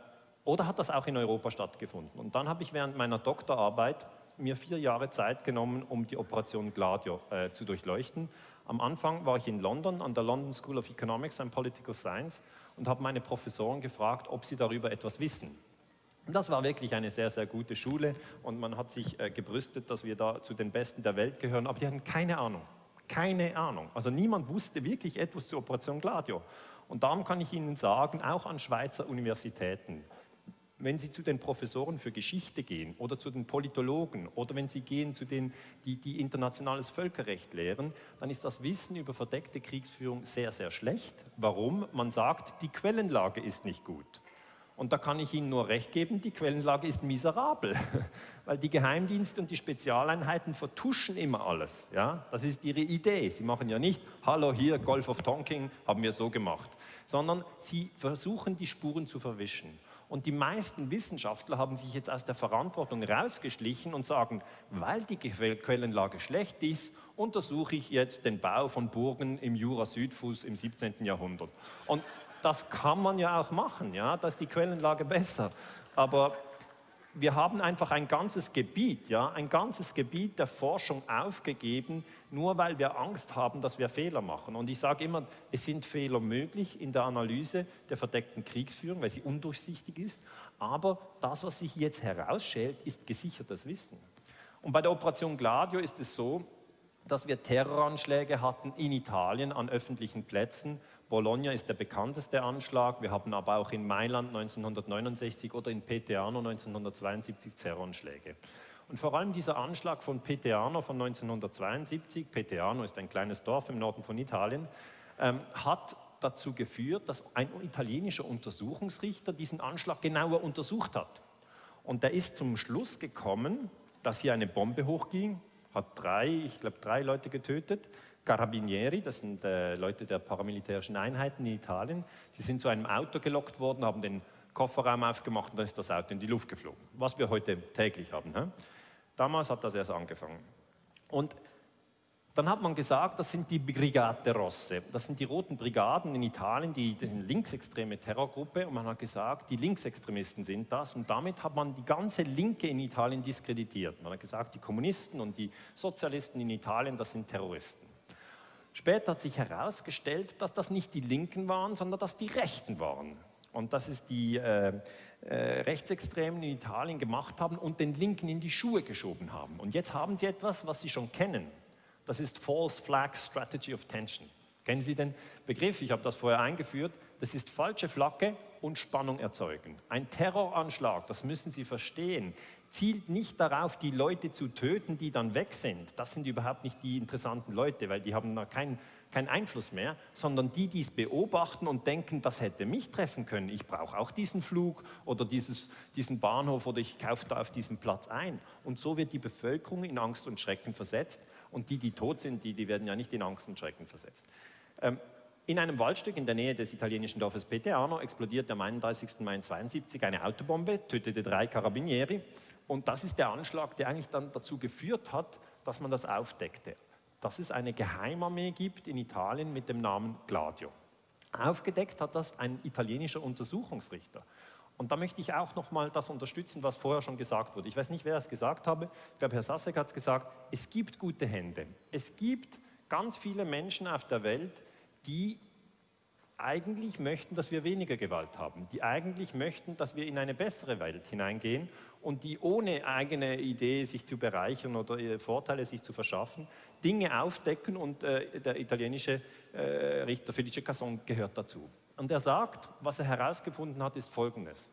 oder hat das auch in Europa stattgefunden? Und dann habe ich während meiner Doktorarbeit mir vier Jahre Zeit genommen, um die Operation Gladio äh, zu durchleuchten. Am Anfang war ich in London an der London School of Economics and Political Science und habe meine Professoren gefragt, ob sie darüber etwas wissen. Das war wirklich eine sehr, sehr gute Schule und man hat sich äh, gebrüstet, dass wir da zu den Besten der Welt gehören, aber die hatten keine Ahnung. Keine Ahnung. Also niemand wusste wirklich etwas zur Operation Gladio. Und darum kann ich Ihnen sagen, auch an Schweizer Universitäten, wenn Sie zu den Professoren für Geschichte gehen oder zu den Politologen oder wenn Sie gehen zu denen, die, die internationales Völkerrecht lehren, dann ist das Wissen über verdeckte Kriegsführung sehr, sehr schlecht. Warum? Man sagt, die Quellenlage ist nicht gut. Und da kann ich Ihnen nur recht geben, die Quellenlage ist miserabel, weil die Geheimdienste und die Spezialeinheiten vertuschen immer alles. Ja? Das ist ihre Idee. Sie machen ja nicht, hallo hier, Golf of Tonking, haben wir so gemacht, sondern sie versuchen, die Spuren zu verwischen. Und die meisten Wissenschaftler haben sich jetzt aus der Verantwortung rausgeschlichen und sagen, weil die Quellenlage schlecht ist, untersuche ich jetzt den Bau von Burgen im Jura-Südfuß im 17. Jahrhundert. Und das kann man ja auch machen, ja, da ist die Quellenlage besser. Aber wir haben einfach ein ganzes Gebiet, ja, ein ganzes Gebiet der Forschung aufgegeben, nur weil wir Angst haben, dass wir Fehler machen. Und ich sage immer, es sind Fehler möglich in der Analyse der verdeckten Kriegsführung, weil sie undurchsichtig ist. Aber das, was sich jetzt herausschält, ist gesichertes Wissen. Und bei der Operation Gladio ist es so, dass wir Terroranschläge hatten in Italien an öffentlichen Plätzen, Bologna ist der bekannteste Anschlag. Wir haben aber auch in Mailand 1969 oder in Peteano 1972 Terroranschläge. Und vor allem dieser Anschlag von Peteano von 1972, Peteano ist ein kleines Dorf im Norden von Italien, ähm, hat dazu geführt, dass ein italienischer Untersuchungsrichter diesen Anschlag genauer untersucht hat. Und der ist zum Schluss gekommen, dass hier eine Bombe hochging, hat drei, ich glaube drei Leute getötet, Carabinieri, das sind äh, Leute der paramilitärischen Einheiten in Italien, die sind zu einem Auto gelockt worden, haben den Kofferraum aufgemacht und dann ist das Auto in die Luft geflogen, was wir heute täglich haben. He? Damals hat das erst angefangen. Und dann hat man gesagt, das sind die Brigate Rosse. Das sind die roten Brigaden in Italien, die, die linksextreme Terrorgruppe. Und man hat gesagt, die Linksextremisten sind das. Und damit hat man die ganze Linke in Italien diskreditiert. Man hat gesagt, die Kommunisten und die Sozialisten in Italien, das sind Terroristen. Später hat sich herausgestellt, dass das nicht die Linken waren, sondern dass die Rechten waren. Und dass es die äh, äh, Rechtsextremen in Italien gemacht haben und den Linken in die Schuhe geschoben haben. Und jetzt haben sie etwas, was sie schon kennen. Das ist False Flag Strategy of Tension. Kennen Sie den Begriff? Ich habe das vorher eingeführt. Das ist falsche Flagge und Spannung erzeugen. Ein Terroranschlag, das müssen Sie verstehen, zielt nicht darauf, die Leute zu töten, die dann weg sind. Das sind überhaupt nicht die interessanten Leute, weil die haben da keinen keinen Einfluss mehr, sondern die, die es beobachten und denken, das hätte mich treffen können. Ich brauche auch diesen Flug oder dieses, diesen Bahnhof oder ich kaufe da auf diesem Platz ein. Und so wird die Bevölkerung in Angst und Schrecken versetzt und die, die tot sind, die, die werden ja nicht in Angst und Schrecken versetzt. Ähm, in einem Waldstück in der Nähe des italienischen Dorfes Peteano explodiert am 31. Mai 1972 eine Autobombe, tötete drei Carabinieri. Und das ist der Anschlag, der eigentlich dann dazu geführt hat, dass man das aufdeckte. Dass es eine Geheimarmee gibt in Italien mit dem Namen Gladio. Aufgedeckt hat das ein italienischer Untersuchungsrichter. Und da möchte ich auch noch mal das unterstützen, was vorher schon gesagt wurde. Ich weiß nicht, wer es gesagt habe. Ich glaube, Herr Sasek hat es gesagt. Es gibt gute Hände. Es gibt ganz viele Menschen auf der Welt, die eigentlich möchten, dass wir weniger Gewalt haben, die eigentlich möchten, dass wir in eine bessere Welt hineingehen und die ohne eigene Idee sich zu bereichern oder Vorteile sich zu verschaffen, Dinge aufdecken und äh, der italienische äh, Richter Felice Casson gehört dazu. Und er sagt, was er herausgefunden hat, ist Folgendes.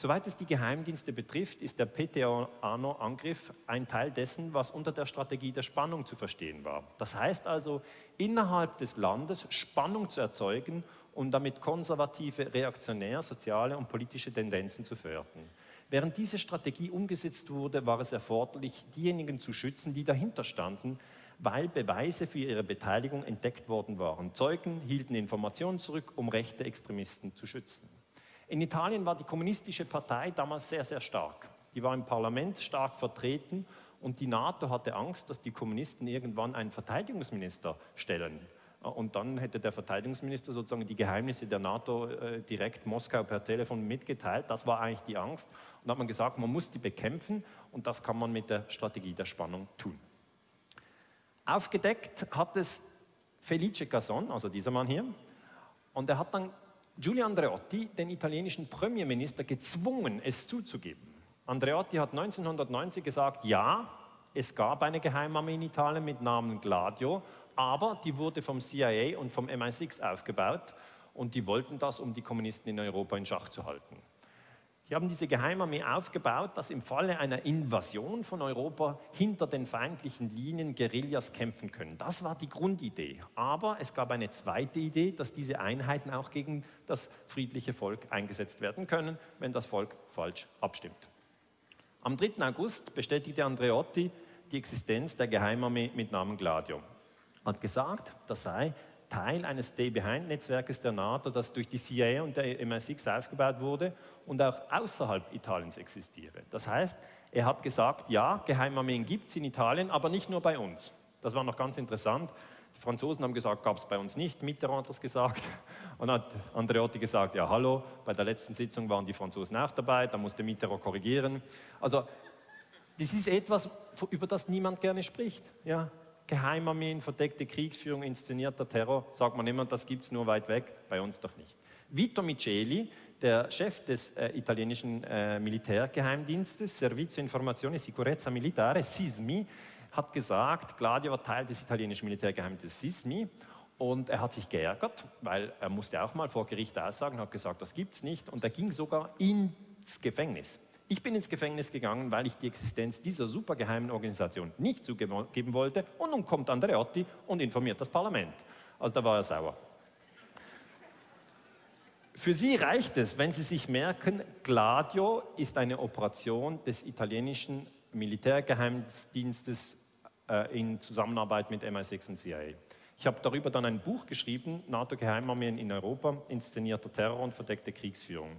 Soweit es die Geheimdienste betrifft, ist der PTANO-Angriff ein Teil dessen, was unter der Strategie der Spannung zu verstehen war. Das heißt also, innerhalb des Landes Spannung zu erzeugen und damit konservative, reaktionär, soziale und politische Tendenzen zu fördern. Während diese Strategie umgesetzt wurde, war es erforderlich, diejenigen zu schützen, die dahinter standen, weil Beweise für ihre Beteiligung entdeckt worden waren. Zeugen hielten Informationen zurück, um rechte Extremisten zu schützen. In Italien war die kommunistische Partei damals sehr, sehr stark. Die war im Parlament stark vertreten und die NATO hatte Angst, dass die Kommunisten irgendwann einen Verteidigungsminister stellen. Und dann hätte der Verteidigungsminister sozusagen die Geheimnisse der NATO äh, direkt Moskau per Telefon mitgeteilt. Das war eigentlich die Angst. Und da hat man gesagt, man muss die bekämpfen und das kann man mit der Strategie der Spannung tun. Aufgedeckt hat es Felice Casson, also dieser Mann hier, und er hat dann Giulio Andreotti den italienischen Premierminister gezwungen, es zuzugeben. Andreotti hat 1990 gesagt, ja, es gab eine Geheimarmee in Italien mit Namen Gladio, aber die wurde vom CIA und vom MI6 aufgebaut und die wollten das, um die Kommunisten in Europa in Schach zu halten. Die haben diese Geheimarmee aufgebaut, dass im Falle einer Invasion von Europa hinter den feindlichen Linien Guerillas kämpfen können. Das war die Grundidee. Aber es gab eine zweite Idee, dass diese Einheiten auch gegen das friedliche Volk eingesetzt werden können, wenn das Volk falsch abstimmt. Am 3. August bestätigte Andreotti die Existenz der Geheimarmee mit Namen Gladio. Hat gesagt, das sei Teil eines Stay-Behind-Netzwerkes der NATO, das durch die CIA und der MI6 aufgebaut wurde und auch außerhalb Italiens existiere. Das heißt, er hat gesagt, ja, Geheimarmeen gibt es in Italien, aber nicht nur bei uns. Das war noch ganz interessant. Die Franzosen haben gesagt, gab es bei uns nicht, Mitterrand hat das gesagt. Und hat Andreotti gesagt, ja hallo, bei der letzten Sitzung waren die Franzosen auch dabei, da musste Mitterrand korrigieren. Also das ist etwas, über das niemand gerne spricht. Ja? Geheimarmeen, verdeckte Kriegsführung, inszenierter Terror, sagt man immer, das gibt es nur weit weg, bei uns doch nicht. Vito Miceli, der Chef des äh, italienischen äh, Militärgeheimdienstes, Servizio Informazione Sicurezza Militare, SISMI, hat gesagt, Gladio war Teil des italienischen Militärgeheimdienstes SISMI und er hat sich geärgert, weil er musste auch mal vor Gericht aussagen, hat gesagt, das gibt es nicht und er ging sogar ins Gefängnis. Ich bin ins Gefängnis gegangen, weil ich die Existenz dieser supergeheimen Organisation nicht zugeben wollte und nun kommt Andreotti und informiert das Parlament. Also da war er sauer. Für Sie reicht es, wenn Sie sich merken, Gladio ist eine Operation des italienischen Militärgeheimdienstes äh, in Zusammenarbeit mit MI6 und CIA. Ich habe darüber dann ein Buch geschrieben, NATO-Geheimarmeen in Europa, inszenierter Terror und verdeckte Kriegsführung.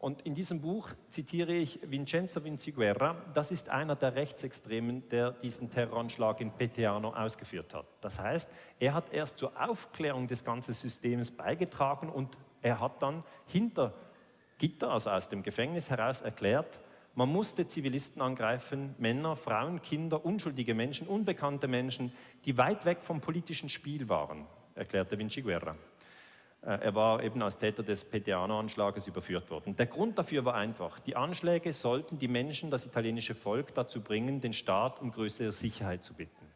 Und in diesem Buch zitiere ich Vincenzo Vinciguerra, das ist einer der Rechtsextremen, der diesen Terroranschlag in Peteano ausgeführt hat. Das heißt, er hat erst zur Aufklärung des ganzen Systems beigetragen und er hat dann hinter Gitter, also aus dem Gefängnis heraus erklärt, man musste Zivilisten angreifen, Männer, Frauen, Kinder, unschuldige Menschen, unbekannte Menschen, die weit weg vom politischen Spiel waren, erklärte Vinciguerra. Äh, er war eben als Täter des Peteano-Anschlages überführt worden. Der Grund dafür war einfach, die Anschläge sollten die Menschen, das italienische Volk dazu bringen, den Staat um größere Sicherheit zu bitten.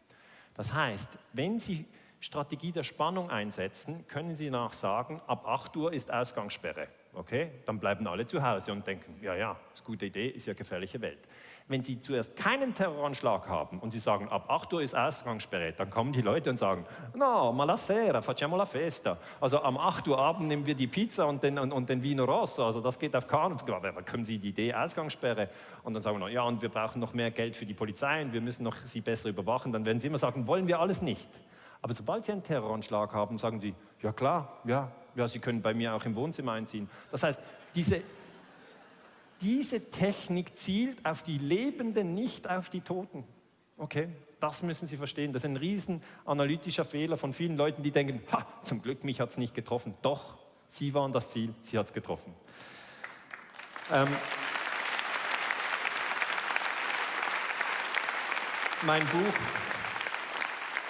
Das heißt, wenn Sie Strategie der Spannung einsetzen, können Sie nach sagen, ab 8 Uhr ist Ausgangssperre. Okay, dann bleiben alle zu Hause und denken, ja, ja, ist eine gute Idee, ist ja gefährliche Welt. Wenn Sie zuerst keinen Terroranschlag haben und Sie sagen, ab 8 Uhr ist Ausgangssperre, dann kommen die Leute und sagen, no, ma la sera, facciamo la festa. Also am 8 Uhr Abend nehmen wir die Pizza und den, und, und den Vino Rosso, also das geht auf keinen Fall. Dann können Sie die Idee Ausgangssperre und dann sagen wir, ja, und wir brauchen noch mehr Geld für die Polizei und wir müssen noch Sie besser überwachen. Dann werden Sie immer sagen, wollen wir alles nicht. Aber sobald Sie einen Terroranschlag haben, sagen Sie, ja klar, ja, ja, Sie können bei mir auch im Wohnzimmer einziehen. Das heißt, diese diese Technik zielt auf die Lebenden, nicht auf die Toten. Okay, das müssen Sie verstehen. Das ist ein riesen analytischer Fehler von vielen Leuten, die denken, ha, zum Glück, mich hat es nicht getroffen. Doch, Sie waren das Ziel, Sie hat es getroffen. Ähm, mein Buch,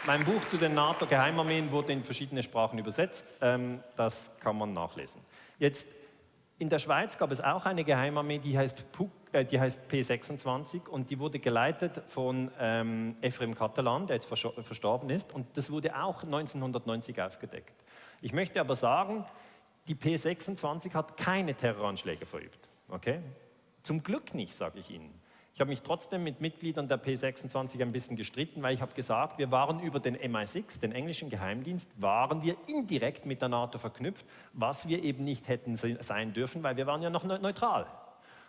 mein Buch zu den NATO-Geheimarmeen wurde in verschiedene Sprachen übersetzt. Ähm, das kann man nachlesen. Jetzt in der Schweiz gab es auch eine Geheimarmee, die heißt, PUC, äh, die heißt P26 und die wurde geleitet von ähm, Ephraim Catalan, der jetzt verstorben ist und das wurde auch 1990 aufgedeckt. Ich möchte aber sagen, die P26 hat keine Terroranschläge verübt. Okay? Zum Glück nicht, sage ich Ihnen. Ich habe mich trotzdem mit Mitgliedern der P26 ein bisschen gestritten, weil ich habe gesagt, wir waren über den MI6, den englischen Geheimdienst, waren wir indirekt mit der NATO verknüpft, was wir eben nicht hätten sein dürfen, weil wir waren ja noch neutral.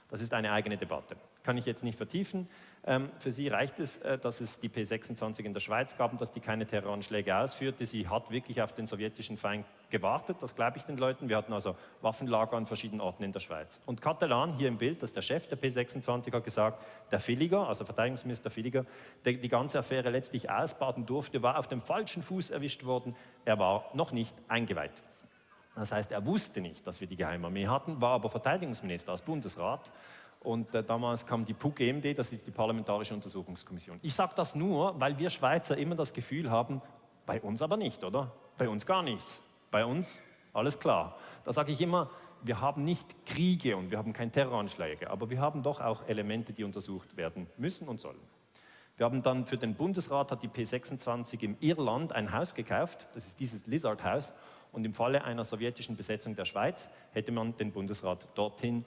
Das ist eine eigene Debatte. Kann ich jetzt nicht vertiefen. Ähm, für sie reicht es, äh, dass es die P26 in der Schweiz gab und dass die keine Terroranschläge ausführte. Sie hat wirklich auf den sowjetischen Feind gewartet, das glaube ich den Leuten. Wir hatten also Waffenlager an verschiedenen Orten in der Schweiz. Und Catalan, hier im Bild, das ist der Chef der P26, hat gesagt, der Villiger, also Verteidigungsminister Villiger, der die ganze Affäre letztlich ausbaden durfte, war auf dem falschen Fuß erwischt worden. Er war noch nicht eingeweiht. Das heißt, er wusste nicht, dass wir die Geheimarmee hatten, war aber Verteidigungsminister als Bundesrat. Und äh, damals kam die PUC-EMD, das ist die Parlamentarische Untersuchungskommission. Ich sage das nur, weil wir Schweizer immer das Gefühl haben, bei uns aber nicht, oder? Bei uns gar nichts. Bei uns Alles klar. Da sage ich immer, wir haben nicht Kriege und wir haben keine Terroranschläge, aber wir haben doch auch Elemente, die untersucht werden müssen und sollen. Wir haben dann für den Bundesrat, hat die P26 im Irland ein Haus gekauft, das ist dieses Lizard-Haus, und im Falle einer sowjetischen Besetzung der Schweiz hätte man den Bundesrat dorthin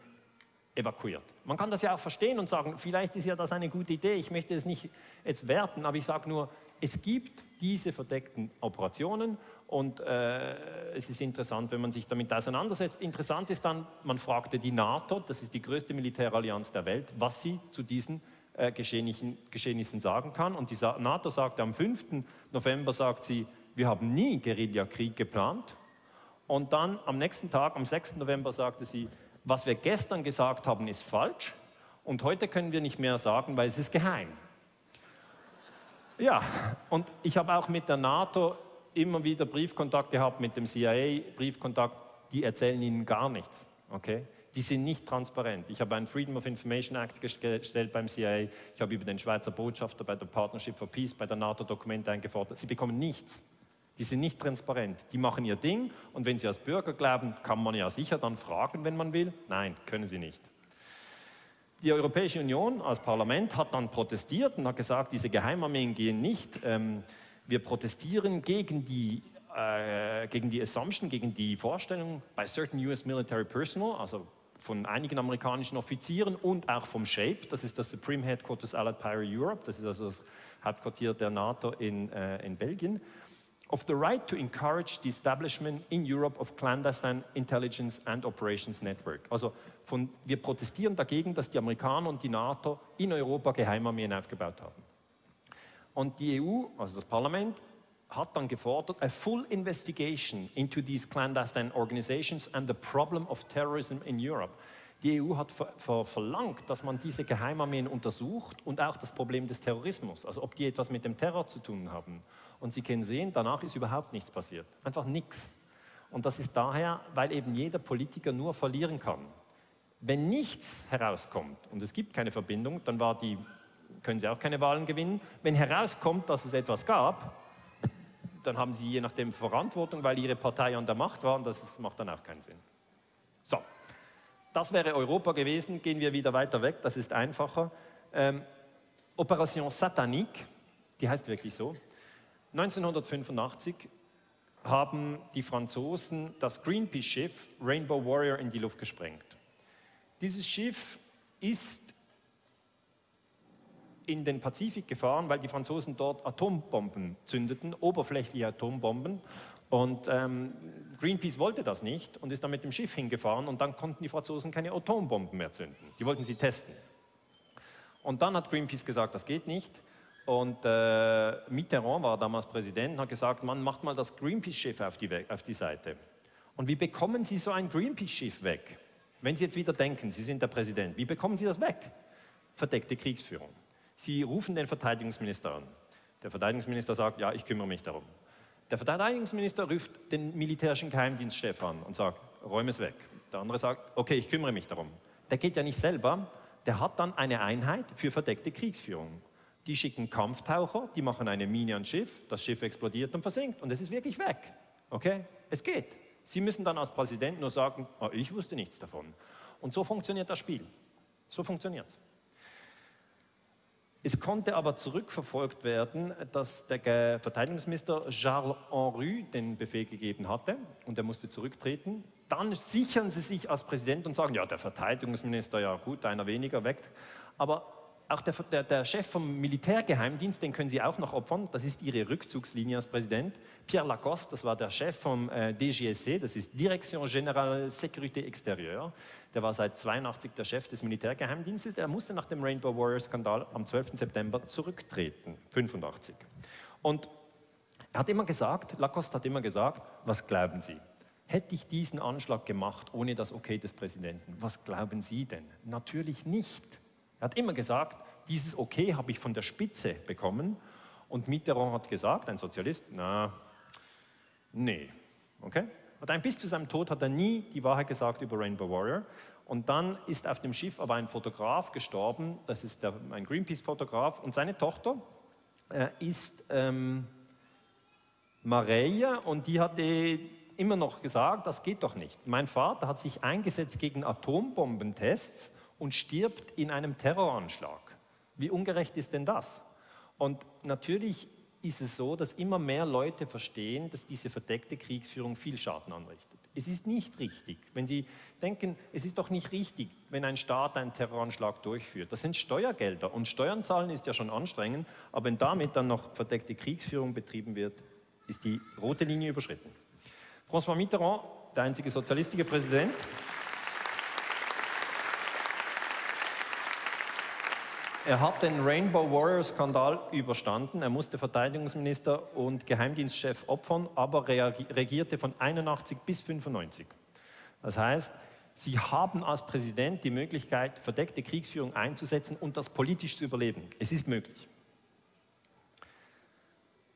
evakuiert. Man kann das ja auch verstehen und sagen, vielleicht ist ja das eine gute Idee, ich möchte es nicht jetzt werten, aber ich sage nur, es gibt diese verdeckten Operationen und äh, es ist interessant, wenn man sich damit auseinandersetzt. Interessant ist dann, man fragte die NATO, das ist die größte Militärallianz der Welt, was sie zu diesen äh, Geschehnissen, sagen kann. Und die NATO sagte am 5. November, sagt sie, wir haben nie Guerillakrieg geplant. Und dann am nächsten Tag, am 6. November, sagte sie, was wir gestern gesagt haben, ist falsch und heute können wir nicht mehr sagen, weil es ist geheim. Ja, und ich habe auch mit der NATO immer wieder Briefkontakt gehabt, mit dem CIA Briefkontakt, die erzählen ihnen gar nichts. Okay? Die sind nicht transparent. Ich habe einen Freedom of Information Act gestellt beim CIA, ich habe über den Schweizer Botschafter bei der Partnership for Peace bei der NATO Dokumente eingefordert. Sie bekommen nichts. Die sind nicht transparent. Die machen ihr Ding und wenn sie als Bürger glauben, kann man ja sicher dann fragen, wenn man will. Nein, können sie nicht. Die Europäische Union als Parlament hat dann protestiert und hat gesagt, diese Geheimarmeen gehen nicht. Ähm, wir protestieren gegen die, äh, gegen die Assumption, gegen die Vorstellung bei certain US military personnel, also von einigen amerikanischen Offizieren und auch vom SHAPE, das ist das Supreme Headquarters Allied Power Europe, das ist also das Hauptquartier der NATO in, äh, in Belgien of the right to encourage the establishment in Europe of clandestine intelligence and operations network. Also von, wir protestieren dagegen, dass die Amerikaner und die NATO in Europa Geheimarmeen aufgebaut haben. Und die EU, also das Parlament, hat dann gefordert, a full investigation into these clandestine organizations and the problem of terrorism in Europe. Die EU hat ver ver verlangt, dass man diese Geheimarmeen untersucht und auch das Problem des Terrorismus, also ob die etwas mit dem Terror zu tun haben. Und Sie können sehen, danach ist überhaupt nichts passiert. Einfach nichts. Und das ist daher, weil eben jeder Politiker nur verlieren kann. Wenn nichts herauskommt und es gibt keine Verbindung, dann war die, können Sie auch keine Wahlen gewinnen. Wenn herauskommt, dass es etwas gab, dann haben Sie je nachdem Verantwortung, weil Ihre Partei an der Macht war und das ist, macht dann auch keinen Sinn. So, das wäre Europa gewesen. Gehen wir wieder weiter weg, das ist einfacher. Ähm, Operation Satanique, die heißt wirklich so, 1985 haben die Franzosen das Greenpeace-Schiff Rainbow Warrior in die Luft gesprengt. Dieses Schiff ist in den Pazifik gefahren, weil die Franzosen dort Atombomben zündeten, oberflächliche Atombomben. Und ähm, Greenpeace wollte das nicht und ist dann mit dem Schiff hingefahren und dann konnten die Franzosen keine Atombomben mehr zünden. Die wollten sie testen. Und dann hat Greenpeace gesagt, das geht nicht. Und äh, Mitterrand war damals Präsident und hat gesagt, man macht mal das Greenpeace-Schiff auf auf die Seite. Und wie bekommen Sie so ein Greenpeace-Schiff weg? Wenn Sie jetzt wieder denken, Sie sind der Präsident, wie bekommen Sie das weg? Verdeckte Kriegsführung. Sie rufen den Verteidigungsminister an. Der Verteidigungsminister sagt, ja, ich kümmere mich darum. Der Verteidigungsminister ruft den militärischen Geheimdienstchef an und sagt, räume es weg. Der andere sagt, okay, ich kümmere mich darum. Der geht ja nicht selber, der hat dann eine Einheit für verdeckte Kriegsführung. Die schicken Kampftaucher, die machen eine Mine ans Schiff, das Schiff explodiert und versinkt und es ist wirklich weg. Okay? Es geht. Sie müssen dann als Präsident nur sagen, oh, ich wusste nichts davon. Und so funktioniert das Spiel. So funktioniert es. Es konnte aber zurückverfolgt werden, dass der Verteidigungsminister Charles Henry den Befehl gegeben hatte und er musste zurücktreten. Dann sichern sie sich als Präsident und sagen, ja, der Verteidigungsminister, ja gut, einer weniger weckt. Aber auch der, der, der, Chef vom Militärgeheimdienst, den können Sie auch noch opfern, das ist Ihre Rückzugslinie als Präsident. Pierre Lacoste, das war der Chef vom äh, DGSE, das ist Direction Générale Sécurité Extérieure. Der war seit 82 der Chef des Militärgeheimdienstes. Er musste nach dem Rainbow Warrior Skandal am 12. September zurücktreten, 85. Und er hat immer gesagt, Lacoste hat immer gesagt, was glauben Sie? Hätte ich diesen Anschlag gemacht ohne das Okay des Präsidenten? Was glauben Sie denn? Natürlich nicht. Er hat immer gesagt, dieses Okay habe ich von der Spitze bekommen. Und Mitterrand hat gesagt, ein Sozialist, na, nee, okay? Und ein bis zu seinem Tod hat er nie die Wahrheit gesagt über Rainbow Warrior. Und dann ist auf dem Schiff aber ein Fotograf gestorben, das ist der, ein Greenpeace-Fotograf, und seine Tochter äh, ist ähm, Mareia und die hatte immer noch gesagt, das geht doch nicht. Mein Vater hat sich eingesetzt gegen Atombombentests und stirbt in einem Terroranschlag. Wie ungerecht ist denn das? Und natürlich ist es so, dass immer mehr Leute verstehen, dass diese verdeckte Kriegsführung viel Schaden anrichtet. Es ist nicht richtig, wenn Sie denken, es ist doch nicht richtig, wenn ein Staat einen Terroranschlag durchführt. Das sind Steuergelder und Steuern zahlen ist ja schon anstrengend, aber wenn damit dann noch verdeckte Kriegsführung betrieben wird, ist die rote Linie überschritten. François Mitterrand, der einzige sozialistische Präsident, Er hat den Rainbow Warrior Skandal überstanden. Er musste Verteidigungsminister und Geheimdienstchef opfern, aber regierte von 81 bis 95. Das heißt, Sie haben als Präsident die Möglichkeit, verdeckte Kriegsführung einzusetzen und das politisch zu überleben. Es ist möglich.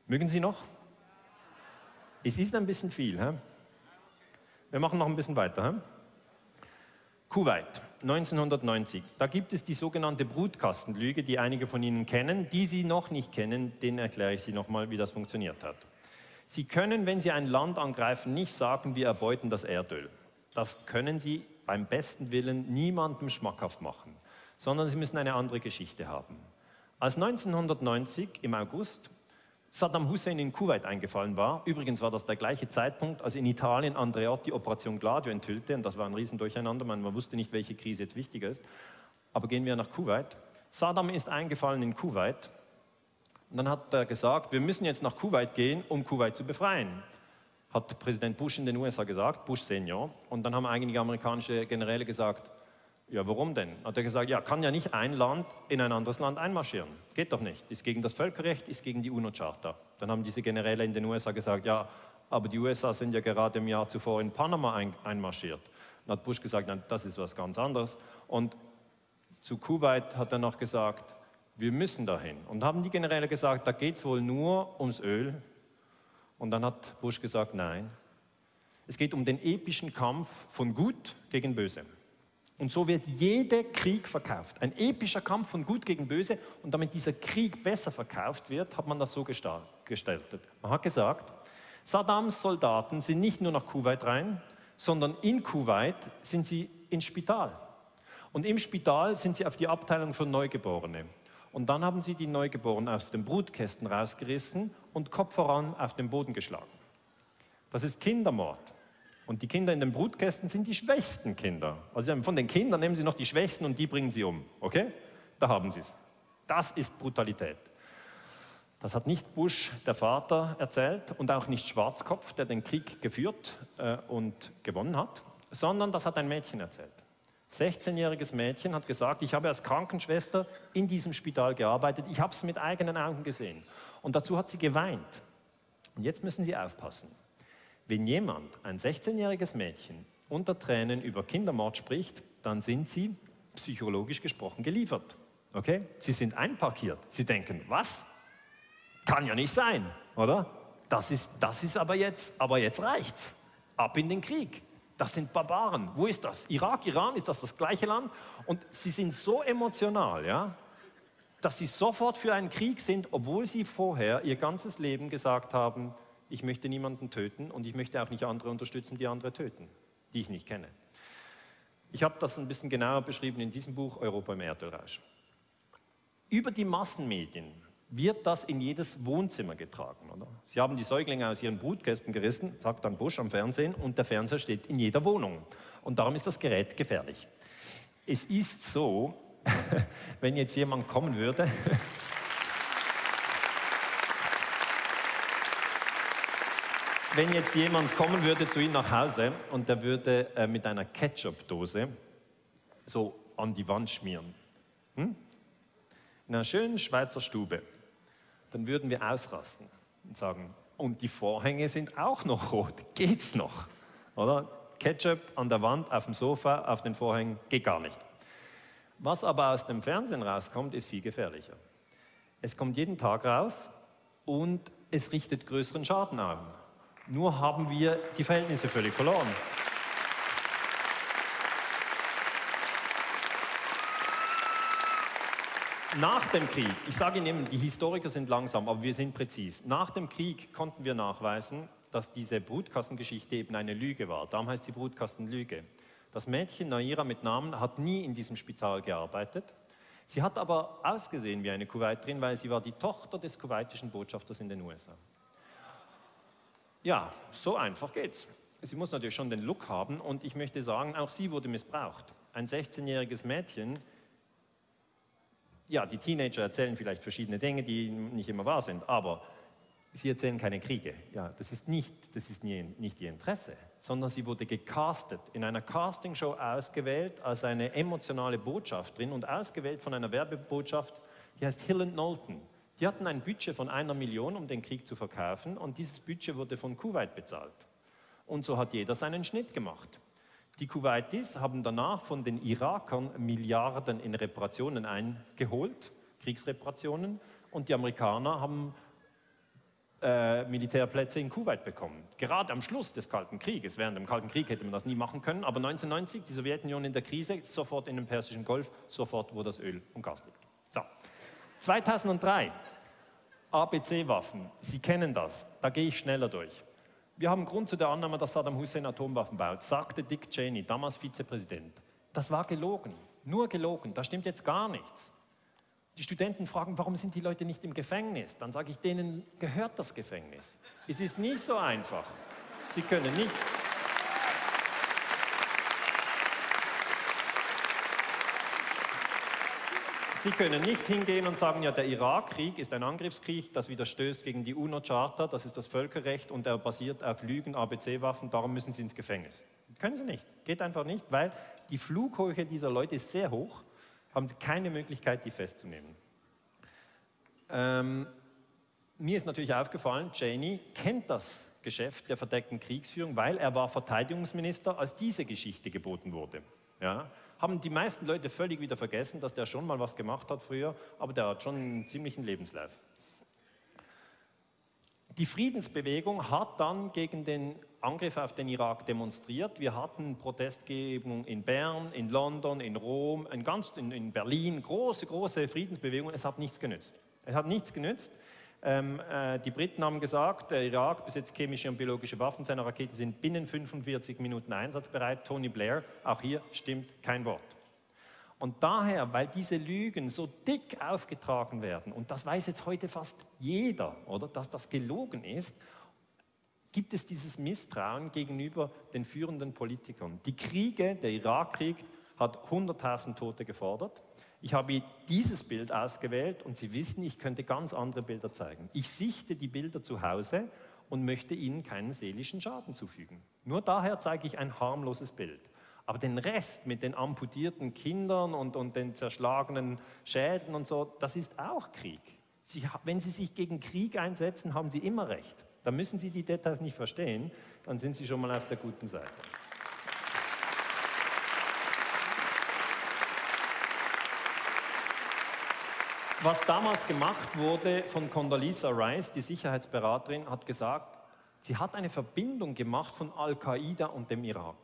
Mögen Sie noch? Es ist ein bisschen viel. He? Wir machen noch ein bisschen weiter. He? Kuwait, 1990. Da gibt es die sogenannte Brutkastenlüge, die einige von Ihnen kennen. Die Sie noch nicht kennen, denen erkläre ich Sie nochmal, wie das funktioniert hat. Sie können, wenn Sie ein Land angreifen, nicht sagen, wir erbeuten das Erdöl. Das können Sie beim besten Willen niemandem schmackhaft machen, sondern Sie müssen eine andere Geschichte haben. Als 1990 im August Saddam Hussein in Kuwait eingefallen war. Übrigens war das der gleiche Zeitpunkt, als in Italien Andreotti Operation Gladio enthüllte. Und das war ein Riesendurcheinander, man, man wusste nicht, welche Krise jetzt wichtiger ist. Aber gehen wir nach Kuwait. Saddam ist eingefallen in Kuwait. Und dann hat er gesagt, wir müssen jetzt nach Kuwait gehen, um Kuwait zu befreien. Hat Präsident Bush in den USA gesagt, Bush Senior. Und dann haben einige amerikanische Generäle gesagt, ja, warum denn? Hat er gesagt, ja, kann ja nicht ein Land in ein anderes Land einmarschieren. Geht doch nicht. Ist gegen das Völkerrecht, ist gegen die UNO-Charta. Dann haben diese Generäle in den USA gesagt, ja, aber die USA sind ja gerade im Jahr zuvor in Panama ein, einmarschiert. Dann hat Bush gesagt, nein, das ist was ganz anderes. Und zu Kuwait hat er noch gesagt, wir müssen dahin. Und haben die Generäle gesagt, da geht es wohl nur ums Öl. Und dann hat Bush gesagt, nein, es geht um den epischen Kampf von Gut gegen Böse. Und so wird jeder Krieg verkauft. Ein epischer Kampf von Gut gegen Böse. Und damit dieser Krieg besser verkauft wird, hat man das so gestaltet. Man hat gesagt, Saddams Soldaten sind nicht nur nach Kuwait rein, sondern in Kuwait sind sie ins Spital. Und im Spital sind sie auf die Abteilung für Neugeborene. Und dann haben sie die Neugeborenen aus den Brutkästen rausgerissen und Kopf voran auf den Boden geschlagen. Das ist Kindermord. Und die Kinder in den Brutkästen sind die schwächsten Kinder. Also von den Kindern nehmen sie noch die Schwächsten und die bringen sie um. Okay? Da haben sie es. Das ist Brutalität. Das hat nicht Bush, der Vater, erzählt und auch nicht Schwarzkopf, der den Krieg geführt äh, und gewonnen hat, sondern das hat ein Mädchen erzählt. 16-jähriges Mädchen hat gesagt, ich habe als Krankenschwester in diesem Spital gearbeitet, ich habe es mit eigenen Augen gesehen. Und dazu hat sie geweint. Und jetzt müssen Sie aufpassen. Wenn jemand, ein 16-jähriges Mädchen, unter Tränen über Kindermord spricht, dann sind sie psychologisch gesprochen geliefert. Okay? Sie sind einparkiert. Sie denken, was? Kann ja nicht sein, oder? Das ist, das ist aber jetzt, aber jetzt reicht's. Ab in den Krieg. Das sind Barbaren. Wo ist das? Irak, Iran, ist das das gleiche Land? Und sie sind so emotional, ja, dass sie sofort für einen Krieg sind, obwohl sie vorher ihr ganzes Leben gesagt haben, ich möchte niemanden töten und ich möchte auch nicht andere unterstützen, die andere töten, die ich nicht kenne. Ich habe das ein bisschen genauer beschrieben in diesem Buch Europa im Erdölrausch. Über die Massenmedien wird das in jedes Wohnzimmer getragen. Oder? Sie haben die Säuglinge aus ihren Brutkästen gerissen, sagt dann Bush am Fernsehen, und der Fernseher steht in jeder Wohnung. Und darum ist das Gerät gefährlich. Es ist so, wenn jetzt jemand kommen würde wenn jetzt jemand kommen würde zu Ihnen nach Hause und der würde äh, mit einer Ketchup-Dose so an die Wand schmieren, hm? in einer schönen Schweizer Stube, dann würden wir ausrasten und sagen, und die Vorhänge sind auch noch rot, geht's noch? Oder? Ketchup an der Wand, auf dem Sofa, auf den Vorhängen, geht gar nicht. Was aber aus dem Fernsehen rauskommt, ist viel gefährlicher. Es kommt jeden Tag raus und es richtet größeren Schaden an. Nur haben wir die Verhältnisse völlig verloren. Nach dem Krieg, ich sage Ihnen, die Historiker sind langsam, aber wir sind präzis. Nach dem Krieg konnten wir nachweisen, dass diese Brutkassengeschichte eben eine Lüge war. Darum heißt sie Brutkastenlüge. Das Mädchen Naira mit Namen hat nie in diesem Spital gearbeitet. Sie hat aber ausgesehen wie eine Kuwaiterin, weil sie war die Tochter des kuwaitischen Botschafters in den USA. Ja, so einfach geht's. Sie muss natürlich schon den Look haben und ich möchte sagen, auch sie wurde missbraucht. Ein 16-jähriges Mädchen, ja, die Teenager erzählen vielleicht verschiedene Dinge, die nicht immer wahr sind, aber sie erzählen keine Kriege. Ja, das ist nicht, das ist nie, nicht ihr Interesse, sondern sie wurde gecastet, in einer Castingshow ausgewählt als eine emotionale Botschafterin und ausgewählt von einer Werbebotschaft, die heißt Hill Knowlton. Die hatten ein Budget von einer Million, um den Krieg zu verkaufen und dieses Budget wurde von Kuwait bezahlt. Und so hat jeder seinen Schnitt gemacht. Die Kuwaitis haben danach von den Irakern Milliarden in Reparationen eingeholt, Kriegsreparationen, und die Amerikaner haben äh, Militärplätze in Kuwait bekommen. Gerade am Schluss des Kalten Krieges, während dem Kalten Krieg hätte man das nie machen können, aber 1990, die Sowjetunion in der Krise, sofort in den Persischen Golf, sofort, wo das Öl und Gas liegt. So. 2003, ABC-Waffen, Sie kennen das, da gehe ich schneller durch. Wir haben Grund zu der Annahme, dass Saddam Hussein Atomwaffen baut, sagte Dick Cheney, damals Vizepräsident. Das war gelogen, nur gelogen, da stimmt jetzt gar nichts. Die Studenten fragen, warum sind die Leute nicht im Gefängnis? Dann sage ich, denen gehört das Gefängnis. Es ist nicht so einfach. Sie können nicht Sie können nicht hingehen und sagen, ja, der Irakkrieg ist ein Angriffskrieg, das widerstößt gegen die UNO-Charta, das ist das Völkerrecht und er basiert auf Lügen, ABC-Waffen, darum müssen Sie ins Gefängnis. Können Sie nicht, geht einfach nicht, weil die Flughöhe dieser Leute ist sehr hoch, haben Sie keine Möglichkeit, die festzunehmen. Ähm, mir ist natürlich aufgefallen, Cheney kennt das Geschäft der verdeckten Kriegsführung, weil er war Verteidigungsminister, als diese Geschichte geboten wurde. Ja? Haben die meisten Leute völlig wieder vergessen, dass der schon mal was gemacht hat früher, aber der hat schon einen ziemlichen Lebenslauf. Die Friedensbewegung hat dann gegen den Angriff auf den Irak demonstriert. Wir hatten Protestgebung in Bern, in London, in Rom, in, ganz, in, in Berlin, große, große Friedensbewegung. Es hat nichts genützt. Es hat nichts genützt. Ähm, äh, die Briten haben gesagt, der Irak besitzt chemische und biologische Waffen, seine Raketen sind binnen 45 Minuten einsatzbereit. Tony Blair, auch hier stimmt kein Wort. Und daher, weil diese Lügen so dick aufgetragen werden, und das weiß jetzt heute fast jeder, oder, dass das gelogen ist, gibt es dieses Misstrauen gegenüber den führenden Politikern. Die Kriege, der Irakkrieg hat 100.000 Tote gefordert. Ich habe dieses Bild ausgewählt und Sie wissen, ich könnte ganz andere Bilder zeigen. Ich sichte die Bilder zu Hause und möchte Ihnen keinen seelischen Schaden zufügen. Nur daher zeige ich ein harmloses Bild. Aber den Rest mit den amputierten Kindern und, und den zerschlagenen Schäden und so, das ist auch Krieg. Sie, wenn Sie sich gegen Krieg einsetzen, haben Sie immer recht. Da müssen Sie die Details nicht verstehen, dann sind Sie schon mal auf der guten Seite. Was damals gemacht wurde von Condoleezza Rice, die Sicherheitsberaterin, hat gesagt, sie hat eine Verbindung gemacht von Al-Qaida und dem Irak.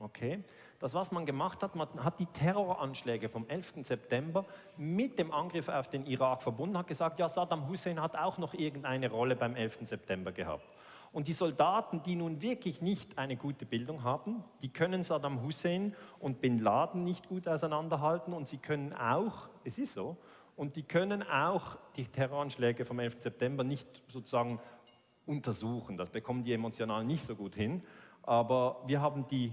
Okay? Das, was man gemacht hat, man hat die Terroranschläge vom 11. September mit dem Angriff auf den Irak verbunden, hat gesagt, ja, Saddam Hussein hat auch noch irgendeine Rolle beim 11. September gehabt. Und die Soldaten, die nun wirklich nicht eine gute Bildung haben, die können Saddam Hussein und Bin Laden nicht gut auseinanderhalten und sie können auch, es ist so, und die können auch die Terroranschläge vom 11. September nicht sozusagen untersuchen. Das bekommen die emotional nicht so gut hin. Aber wir haben die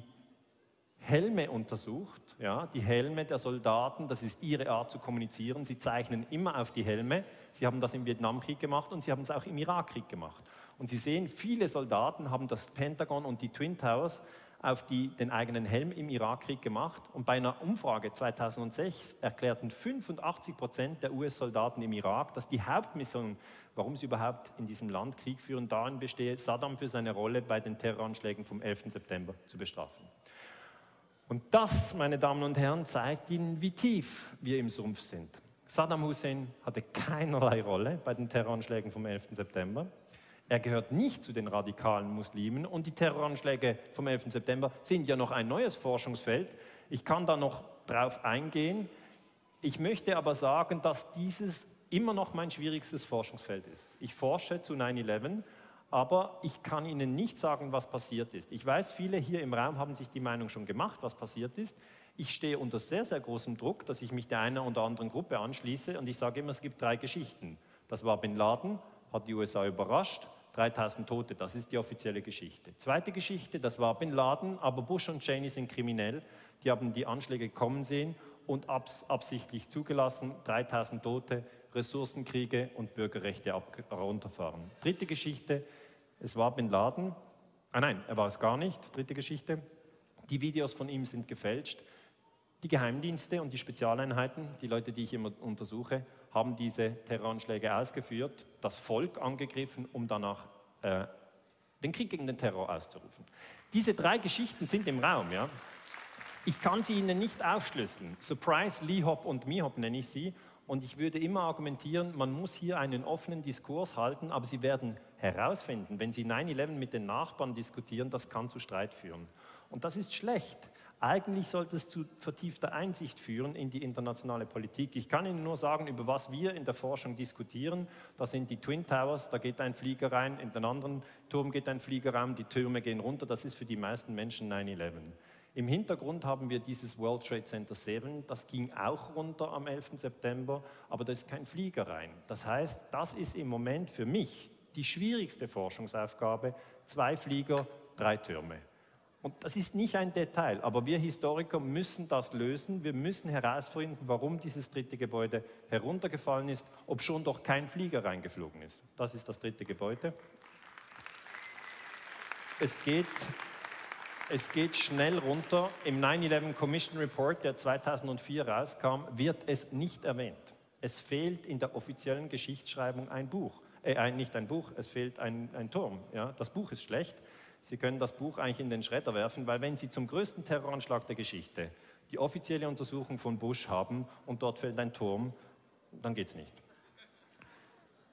Helme untersucht, ja, die Helme der Soldaten, das ist ihre Art zu kommunizieren. Sie zeichnen immer auf die Helme. Sie haben das im Vietnamkrieg gemacht und sie haben es auch im Irakkrieg gemacht. Und Sie sehen, viele Soldaten haben das Pentagon und die Twin Towers auf die, den eigenen Helm im Irakkrieg gemacht. Und bei einer Umfrage 2006 erklärten 85 Prozent der US-Soldaten im Irak, dass die Hauptmission, warum sie überhaupt in diesem Land Krieg führen, darin bestehe, Saddam für seine Rolle bei den Terroranschlägen vom 11. September zu bestrafen. Und das, meine Damen und Herren, zeigt Ihnen, wie tief wir im Sumpf sind. Saddam Hussein hatte keinerlei Rolle bei den Terroranschlägen vom 11. September. Er gehört nicht zu den radikalen Muslimen und die Terroranschläge vom 11. September sind ja noch ein neues Forschungsfeld. Ich kann da noch drauf eingehen. Ich möchte aber sagen, dass dieses immer noch mein schwierigstes Forschungsfeld ist. Ich forsche zu 9-11, aber ich kann Ihnen nicht sagen, was passiert ist. Ich weiß, viele hier im Raum haben sich die Meinung schon gemacht, was passiert ist. Ich stehe unter sehr, sehr großem Druck, dass ich mich der einen oder anderen Gruppe anschließe und ich sage immer, es gibt drei Geschichten. Das war Bin Laden, hat die USA überrascht, 3000 Tote, das ist die offizielle Geschichte. Zweite Geschichte, das war Bin Laden, aber Bush und Cheney sind kriminell. Die haben die Anschläge kommen sehen und abs absichtlich zugelassen, 3000 Tote, Ressourcenkriege und Bürgerrechte runterfahren. Dritte Geschichte, es war Bin Laden, ah nein, er war es gar nicht, dritte Geschichte, die Videos von ihm sind gefälscht. Die Geheimdienste und die Spezialeinheiten, die Leute, die ich immer untersuche, haben diese Terroranschläge ausgeführt, das Volk angegriffen, um danach äh, den Krieg gegen den Terror auszurufen. Diese drei Geschichten sind im Raum. Ja? Ich kann sie Ihnen nicht aufschlüsseln. Surprise, Lee Hop und Mihop nenne ich sie. Und ich würde immer argumentieren, man muss hier einen offenen Diskurs halten, aber Sie werden herausfinden, wenn Sie 9-11 mit den Nachbarn diskutieren, das kann zu Streit führen. Und das ist schlecht. Eigentlich sollte es zu vertiefter Einsicht führen in die internationale Politik. Ich kann Ihnen nur sagen, über was wir in der Forschung diskutieren. Das sind die Twin Towers, da geht ein Flieger rein, in den anderen Turm geht ein Flieger rein, die Türme gehen runter. Das ist für die meisten Menschen 9-11. Im Hintergrund haben wir dieses World Trade Center 7, das ging auch runter am 11. September, aber da ist kein Flieger rein. Das heißt, das ist im Moment für mich die schwierigste Forschungsaufgabe, zwei Flieger, drei Türme. Und das ist nicht ein Detail, aber wir Historiker müssen das lösen. Wir müssen herausfinden, warum dieses dritte Gebäude heruntergefallen ist, ob schon doch kein Flieger reingeflogen ist. Das ist das dritte Gebäude. Es geht, es geht schnell runter. Im 9-11 Commission Report, der 2004 rauskam, wird es nicht erwähnt. Es fehlt in der offiziellen Geschichtsschreibung ein Buch. Äh, nicht ein Buch, es fehlt ein, ein Turm. Ja? Das Buch ist schlecht. Sie können das Buch eigentlich in den Schredder werfen, weil wenn Sie zum größten Terroranschlag der Geschichte die offizielle Untersuchung von Bush haben und dort fällt ein Turm, dann geht es nicht.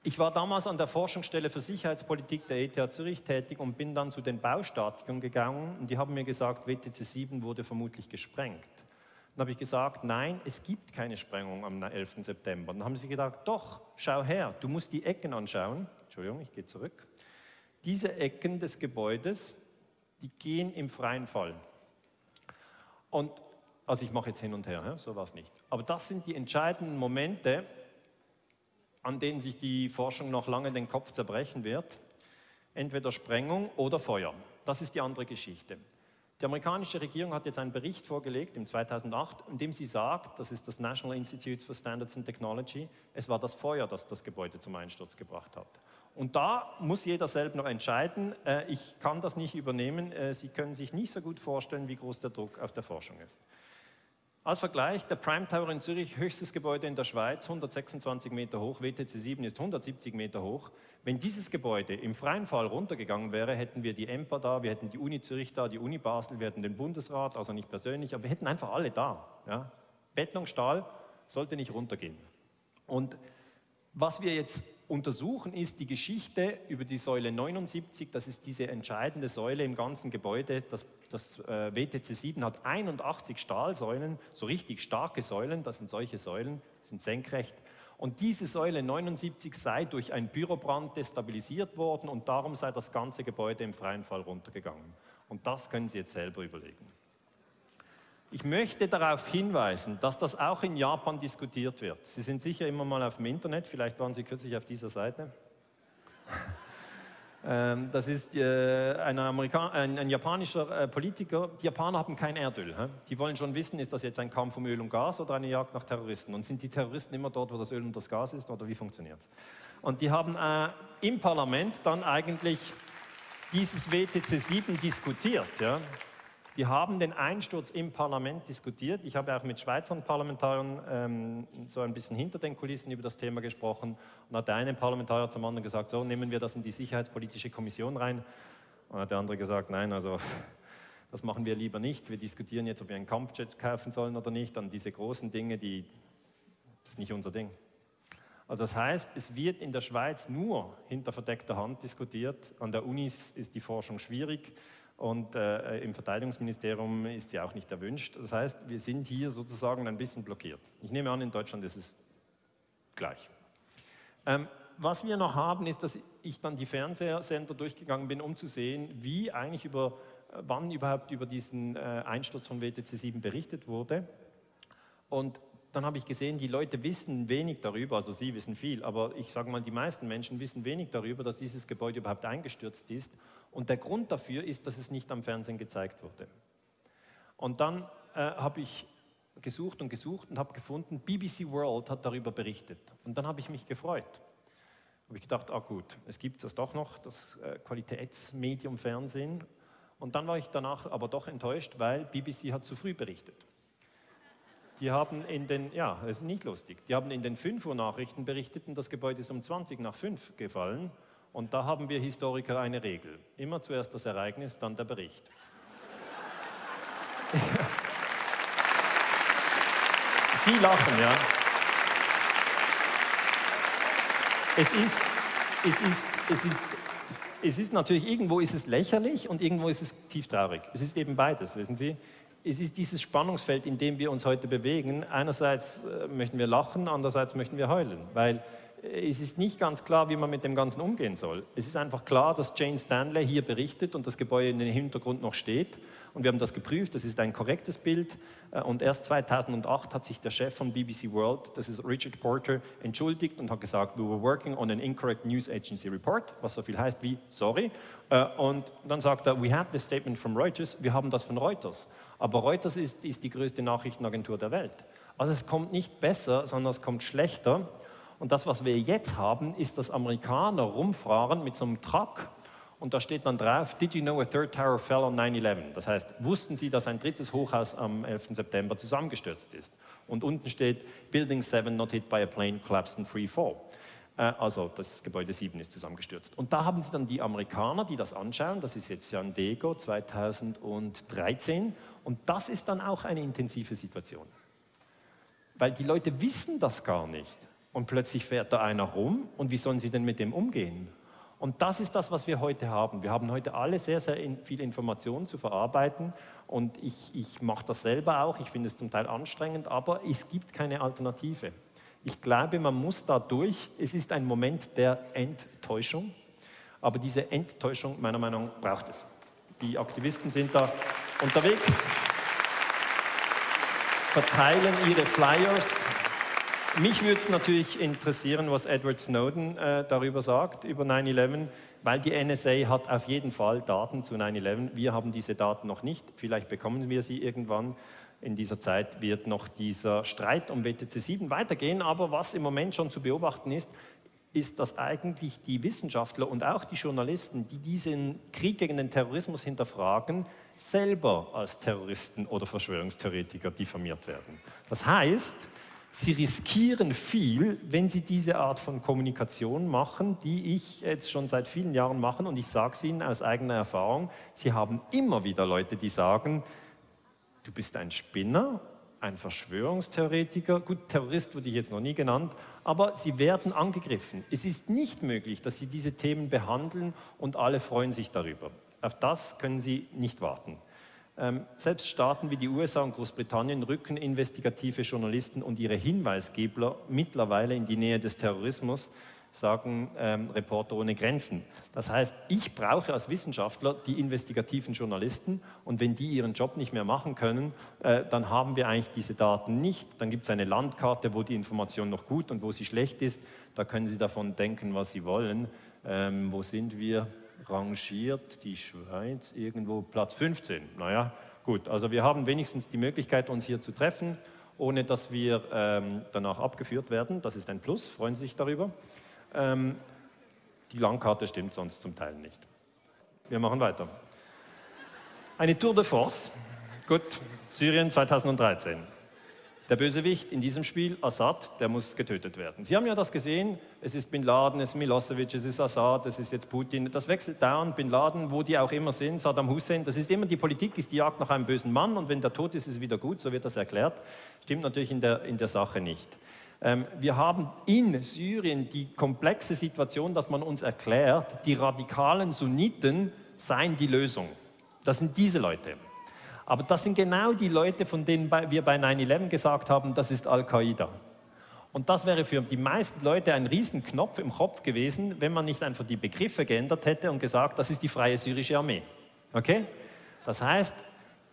Ich war damals an der Forschungsstelle für Sicherheitspolitik der ETH Zürich tätig und bin dann zu den Baustatikern gegangen und die haben mir gesagt, WTC 7 wurde vermutlich gesprengt. Dann habe ich gesagt, nein, es gibt keine Sprengung am 11. September. Dann haben sie gesagt, doch, schau her, du musst die Ecken anschauen. Entschuldigung, ich gehe zurück. Diese Ecken des Gebäudes, die gehen im freien Fall. Und, also ich mache jetzt hin und her, so war es nicht. Aber das sind die entscheidenden Momente, an denen sich die Forschung noch lange den Kopf zerbrechen wird. Entweder Sprengung oder Feuer. Das ist die andere Geschichte. Die amerikanische Regierung hat jetzt einen Bericht vorgelegt im 2008, in dem sie sagt, das ist das National Institute for Standards and Technology, es war das Feuer, das das Gebäude zum Einsturz gebracht hat. Und da muss jeder selbst noch entscheiden. Äh, ich kann das nicht übernehmen. Äh, Sie können sich nicht so gut vorstellen, wie groß der Druck auf der Forschung ist. Als Vergleich, der Prime Tower in Zürich, höchstes Gebäude in der Schweiz, 126 Meter hoch, WTC 7 ist 170 Meter hoch. Wenn dieses Gebäude im freien Fall runtergegangen wäre, hätten wir die EMPA da, wir hätten die Uni Zürich da, die Uni Basel, wir hätten den Bundesrat, also nicht persönlich, aber wir hätten einfach alle da. Ja? Beton, Stahl sollte nicht runtergehen. Und was wir jetzt untersuchen, ist die Geschichte über die Säule 79. Das ist diese entscheidende Säule im ganzen Gebäude. Das, das äh, WTC 7 hat 81 Stahlsäulen, so richtig starke Säulen. Das sind solche Säulen, sind senkrecht. Und diese Säule 79 sei durch einen Bürobrand destabilisiert worden und darum sei das ganze Gebäude im freien Fall runtergegangen. Und das können Sie jetzt selber überlegen. Ich möchte darauf hinweisen, dass das auch in Japan diskutiert wird. Sie sind sicher immer mal auf dem Internet, vielleicht waren Sie kürzlich auf dieser Seite. Ähm, das ist äh, ein, ein, ein, japanischer äh, Politiker. Die Japaner haben kein Erdöl. Die wollen schon wissen, ist das jetzt ein Kampf um Öl und Gas oder eine Jagd nach Terroristen? Und sind die Terroristen immer dort, wo das Öl und das Gas ist oder wie funktioniert es? Und die haben äh, im Parlament dann eigentlich dieses WTC 7 diskutiert. Ja? Die haben den Einsturz im Parlament diskutiert. Ich habe auch mit Schweizer Parlamentariern ähm, so ein bisschen hinter den Kulissen über das Thema gesprochen. Und hat der eine Parlamentarier zum anderen gesagt, so nehmen wir das in die Sicherheitspolitische Kommission rein. Und hat der andere gesagt, nein, also das machen wir lieber nicht. Wir diskutieren jetzt, ob wir einen Kampfjet kaufen sollen oder nicht. Dann diese großen Dinge, die das ist nicht unser Ding. Also das heißt, es wird in der Schweiz nur hinter verdeckter Hand diskutiert. An der Uni ist die Forschung schwierig und äh, im Verteidigungsministerium ist sie auch nicht erwünscht. Das heißt, wir sind hier sozusagen ein bisschen blockiert. Ich nehme an, in Deutschland ist es gleich. Ähm, was wir noch haben, ist, dass ich dann die Fernsehsender durchgegangen bin, um zu sehen, wie eigentlich über, wann überhaupt über diesen äh, Einsturz von WTC 7 berichtet wurde. Und dann habe ich gesehen, die Leute wissen wenig darüber, also Sie wissen viel, aber ich sage mal, die meisten Menschen wissen wenig darüber, dass dieses Gebäude überhaupt eingestürzt ist. Und der Grund dafür ist, dass es nicht am Fernsehen gezeigt wurde. Und dann äh, habe ich gesucht und gesucht und habe gefunden, BBC World hat darüber berichtet. Und dann habe ich mich gefreut. Habe ich gedacht, ah gut, es gibt das doch noch, das äh, Qualitätsmedium Fernsehen. Und dann war ich danach aber doch enttäuscht, weil BBC hat zu früh berichtet. Die haben in den, ja, das ist nicht lustig, die haben in den 5 Uhr Nachrichten berichtet und das Gebäude ist um 20 nach 5 gefallen. Und da haben wir Historiker eine Regel. Immer zuerst das Ereignis, dann der Bericht. Sie lachen, ja. Es ist, es ist, es ist, es ist natürlich, irgendwo ist es lächerlich und irgendwo ist es tief traurig. Es ist eben beides, wissen Sie es ist dieses Spannungsfeld, in dem wir uns heute bewegen. Einerseits äh, möchten wir lachen, andererseits möchten wir heulen, weil es ist nicht ganz klar, wie man mit dem Ganzen umgehen soll. Es ist einfach klar, dass Jane Stanley hier berichtet und das Gebäude in den Hintergrund noch steht. Und wir haben das geprüft, das ist ein korrektes Bild. Äh, und erst 2008 hat sich der Chef von BBC World, das ist Richard Porter, entschuldigt und hat gesagt, we were working on an incorrect news agency report, was so viel heißt wie sorry. Und dann sagt er, we have the statement from Reuters, wir haben das von Reuters. Aber Reuters ist, ist die größte Nachrichtenagentur der Welt. Also es kommt nicht besser, sondern es kommt schlechter. Und das, was wir jetzt haben, ist, dass Amerikaner rumfahren mit so einem Truck und da steht dann drauf, did you know a third tower fell on 9-11? Das heißt, wussten Sie, dass ein drittes Hochhaus am 11. September zusammengestürzt ist? Und unten steht, Building 7 not hit by a plane collapsed in free fall. Äh, also das Gebäude 7 ist zusammengestürzt. Und da haben Sie dann die Amerikaner, die das anschauen, das ist jetzt San Diego 2013 und das ist dann auch eine intensive Situation. Weil die Leute wissen das gar nicht. Und plötzlich fährt da einer rum und wie sollen sie denn mit dem umgehen? Und das ist das, was wir heute haben. Wir haben heute alle sehr, sehr viel Informationen zu verarbeiten und ich, ich mache das selber auch. Ich finde es zum Teil anstrengend, aber es gibt keine Alternative. Ich glaube, man muss da durch. Es ist ein Moment der Enttäuschung, aber diese Enttäuschung, meiner Meinung nach, braucht es. Die Aktivisten sind da unterwegs, verteilen ihre Flyers. Mich würde es natürlich interessieren, was Edward Snowden äh, darüber sagt, über 9-11, weil die NSA hat auf jeden Fall Daten zu 9-11. Wir haben diese Daten noch nicht, vielleicht bekommen wir sie irgendwann. In dieser Zeit wird noch dieser Streit um WTC 7 weitergehen, aber was im Moment schon zu beobachten ist, ist, dass eigentlich die Wissenschaftler und auch die Journalisten, die diesen Krieg gegen den Terrorismus hinterfragen, selber als Terroristen oder Verschwörungstheoretiker diffamiert werden. Das heißt, sie riskieren viel, wenn sie diese Art von Kommunikation machen, die ich jetzt schon seit vielen Jahren mache und ich sage es Ihnen aus eigener Erfahrung, Sie haben immer wieder Leute, die sagen, du bist ein Spinner, ein Verschwörungstheoretiker, gut, Terrorist wurde ich jetzt noch nie genannt, aber sie werden angegriffen. Es ist nicht möglich, dass sie diese Themen behandeln und alle freuen sich darüber. Auf das können Sie nicht warten. Ähm, selbst Staaten wie die USA und Großbritannien rücken investigative Journalisten und ihre Hinweisgeber mittlerweile in die Nähe des Terrorismus, sagen ähm, Reporter ohne Grenzen. Das heißt, ich brauche als Wissenschaftler die investigativen Journalisten und wenn die ihren Job nicht mehr machen können, äh, dann haben wir eigentlich diese Daten nicht. Dann gibt es eine Landkarte, wo die Information noch gut und wo sie schlecht ist. Da können Sie davon denken, was Sie wollen. Ähm, wo sind wir? Rangiert die Schweiz irgendwo Platz 15. Naja, gut, also wir haben wenigstens die Möglichkeit, uns hier zu treffen, ohne dass wir ähm, danach abgeführt werden. Das ist ein Plus, freuen Sie sich darüber. Ähm, die Landkarte stimmt sonst zum Teil nicht. Wir machen weiter. Eine Tour de Force. Gut, Syrien 2013. Der Bösewicht in diesem Spiel, Assad, der muss getötet werden. Sie haben ja das gesehen, es ist Bin Laden, es ist Milosevic, es ist Assad, es ist jetzt Putin. Das wechselt dauernd, Bin Laden, wo die auch immer sind, Saddam Hussein. Das ist immer die Politik, ist die Jagd nach einem bösen Mann und wenn der tot ist, ist es wieder gut, so wird das erklärt. Stimmt natürlich in der, in der Sache nicht. Ähm, wir haben in Syrien die komplexe Situation, dass man uns erklärt, die radikalen Sunniten seien die Lösung. Das sind diese Leute. Aber das sind genau die Leute, von denen wir bei 9-11 gesagt haben, das ist Al-Qaida. Und das wäre für die meisten Leute ein Riesenknopf im Kopf gewesen, wenn man nicht einfach die Begriffe geändert hätte und gesagt, das ist die freie syrische Armee. Okay? Das heißt,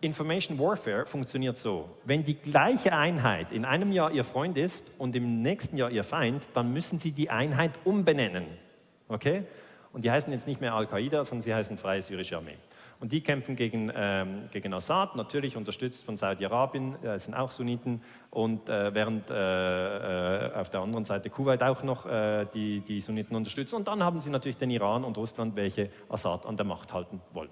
Information Warfare funktioniert so. Wenn die gleiche Einheit in einem Jahr ihr Freund ist und im nächsten Jahr ihr Feind, dann müssen sie die Einheit umbenennen. Okay? Und die heißen jetzt nicht mehr Al-Qaida, sondern sie heißen Freie Syrische Armee. Und die kämpfen gegen, ähm, gegen Assad, natürlich unterstützt von Saudi-Arabien, äh, sind auch Sunniten, und äh, während äh, äh, auf der anderen Seite Kuwait auch noch äh, die, die Sunniten unterstützt. Und dann haben sie natürlich den Iran und Russland, welche Assad an der Macht halten wollen.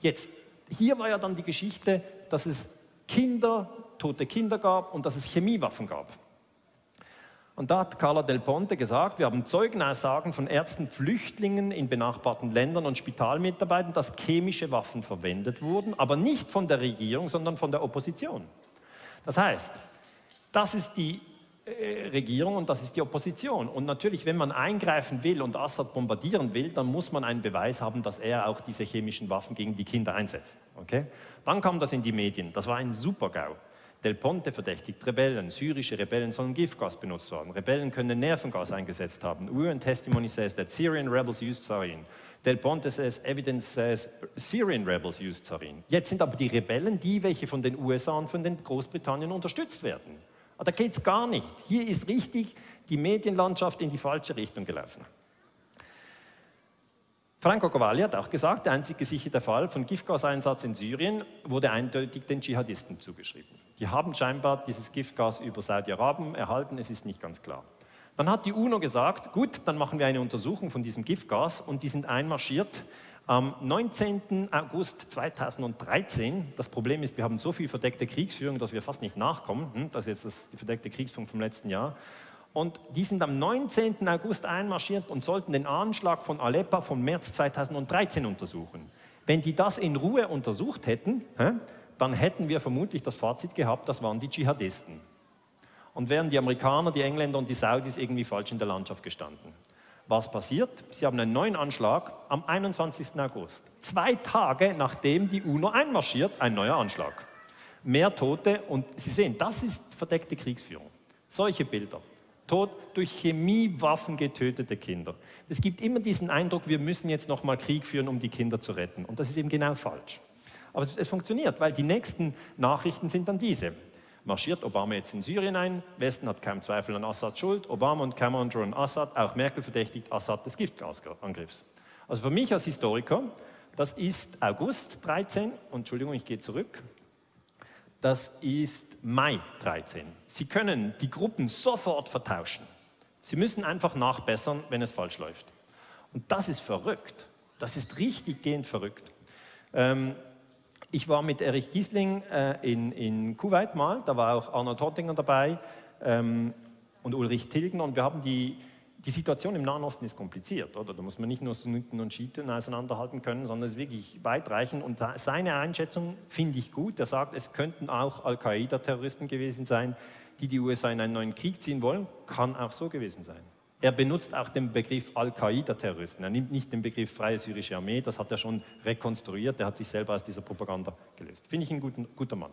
Jetzt, hier war ja dann die Geschichte, dass es Kinder, tote Kinder gab und dass es Chemiewaffen gab. Und da hat Carla Del Ponte gesagt, wir haben Zeugenaussagen von Ärzten, Flüchtlingen in benachbarten Ländern und Spitalmitarbeitern, dass chemische Waffen verwendet wurden, aber nicht von der Regierung, sondern von der Opposition. Das heißt, das ist die äh, Regierung und das ist die Opposition. Und natürlich, wenn man eingreifen will und Assad bombardieren will, dann muss man einen Beweis haben, dass er auch diese chemischen Waffen gegen die Kinder einsetzt. Okay? Dann kam das in die Medien. Das war ein Super-GAU. Del Ponte verdächtigt Rebellen. Syrische Rebellen sollen Giftgas benutzt haben. Rebellen können Nervengas eingesetzt haben. UN testimony says that Syrian rebels used sarin. Del Ponte says evidence says Syrian rebels used sarin. Jetzt sind aber die Rebellen die, welche von den USA und von den Großbritannien unterstützt werden. Da geht es gar nicht. Hier ist richtig die Medienlandschaft in die falsche Richtung gelaufen. Franco Cavalli hat auch gesagt, der einzig gesicherte Fall von Giftgaseinsatz in Syrien wurde eindeutig den Dschihadisten zugeschrieben. Die haben scheinbar dieses Giftgas über Saudi-Arabien erhalten, es ist nicht ganz klar. Dann hat die UNO gesagt, gut, dann machen wir eine Untersuchung von diesem Giftgas und die sind einmarschiert am 19. August 2013. Das Problem ist, wir haben so viel verdeckte Kriegsführung, dass wir fast nicht nachkommen. Hm, das ist jetzt die verdeckte Kriegsführung vom letzten Jahr. Und die sind am 19. August einmarschiert und sollten den Anschlag von Aleppo vom März 2013 untersuchen. Wenn die das in Ruhe untersucht hätten, dann hätten wir vermutlich das Fazit gehabt, das waren die Dschihadisten. Und wären die Amerikaner, die Engländer und die Saudis irgendwie falsch in der Landschaft gestanden. Was passiert? Sie haben einen neuen Anschlag am 21. August. Zwei Tage nachdem die UNO einmarschiert, ein neuer Anschlag. Mehr Tote und Sie sehen, das ist verdeckte Kriegsführung. Solche Bilder. Tod durch Chemiewaffen getötete Kinder. Es gibt immer diesen Eindruck, wir müssen jetzt nochmal Krieg führen, um die Kinder zu retten. Und das ist eben genau falsch. Aber es, es funktioniert, weil die nächsten Nachrichten sind dann diese. Marschiert Obama jetzt in Syrien ein, Westen hat keinen Zweifel an Assad Schuld, Obama und Cameron drohen Assad, auch Merkel verdächtigt Assad des Giftgasangriffs. Also für mich als Historiker, das ist August 13, und Entschuldigung, ich gehe zurück, das ist Mai 13. Sie können die Gruppen sofort vertauschen. Sie müssen einfach nachbessern, wenn es falsch läuft. Und das ist verrückt. Das ist richtig gehend verrückt. Ähm, ich war mit Erich Giesling äh, in, in Kuwait mal, da war auch Arnold Hottinger dabei ähm, und Ulrich Tilgen und wir haben die, die Situation im Nahen Osten ist kompliziert, oder? Da muss man nicht nur Sunniten und Schiiten auseinanderhalten können, sondern es ist wirklich weitreichend. Und seine Einschätzung finde ich gut. Er sagt, es könnten auch Al-Qaida-Terroristen gewesen sein, die die USA in einen neuen Krieg ziehen wollen. Kann auch so gewesen sein. Er benutzt auch den Begriff Al-Qaida-Terroristen. Er nimmt nicht den Begriff Freie Syrische Armee, das hat er schon rekonstruiert. Er hat sich selber aus dieser Propaganda gelöst. Finde ich ein guter, guter Mann.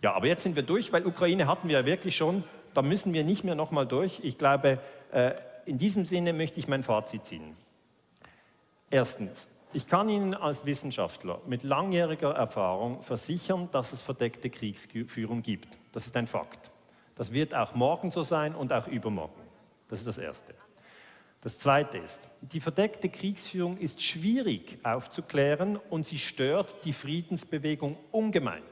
Ja, aber jetzt sind wir durch, weil Ukraine hatten wir ja wirklich schon. Da müssen wir nicht mehr nochmal durch. Ich glaube, äh, in diesem Sinne möchte ich mein Fazit ziehen. Erstens, ich kann Ihnen als Wissenschaftler mit langjähriger Erfahrung versichern, dass es verdeckte Kriegsführung gibt. Das ist ein Fakt. Das wird auch morgen so sein und auch übermorgen. Das ist das Erste. Das Zweite ist, die verdeckte Kriegsführung ist schwierig aufzuklären und sie stört die Friedensbewegung ungemein.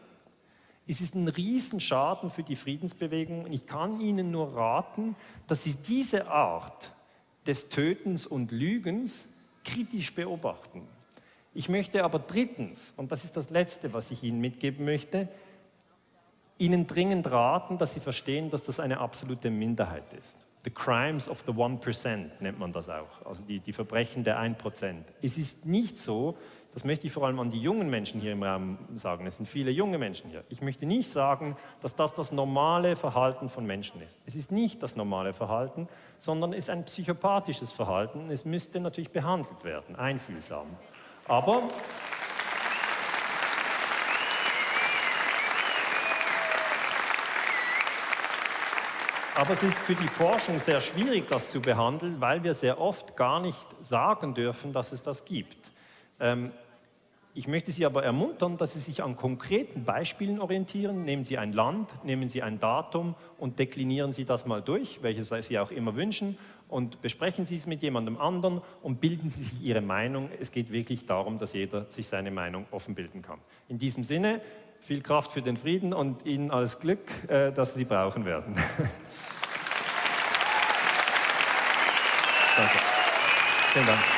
Es ist ein Riesenschaden für die Friedensbewegung und ich kann Ihnen nur raten, dass Sie diese Art des Tötens und Lügens kritisch beobachten. Ich möchte aber drittens, und das ist das Letzte, was ich Ihnen mitgeben möchte, Ihnen dringend raten, dass Sie verstehen, dass das eine absolute Minderheit ist. The crimes of the 1% nennt man das auch, also die, die Verbrechen der 1%. Es ist nicht so, das möchte ich vor allem an die jungen Menschen hier im Raum sagen, es sind viele junge Menschen hier. Ich möchte nicht sagen, dass das das normale Verhalten von Menschen ist. Es ist nicht das normale Verhalten, sondern es ist ein psychopathisches Verhalten. Es müsste natürlich behandelt werden, einfühlsam. Aber Aber es ist für die Forschung sehr schwierig, das zu behandeln, weil wir sehr oft gar nicht sagen dürfen, dass es das gibt. Ähm, ich möchte Sie aber ermuntern, dass Sie sich an konkreten Beispielen orientieren. Nehmen Sie ein Land, nehmen Sie ein Datum und deklinieren Sie das mal durch, welches Sie auch immer wünschen, und besprechen Sie es mit jemandem anderen und bilden Sie sich Ihre Meinung. Es geht wirklich darum, dass jeder sich seine Meinung offen bilden kann. In diesem Sinne, viel Kraft für den Frieden und Ihnen alles Glück, äh, das Sie brauchen werden. Danke. Vielen Dank.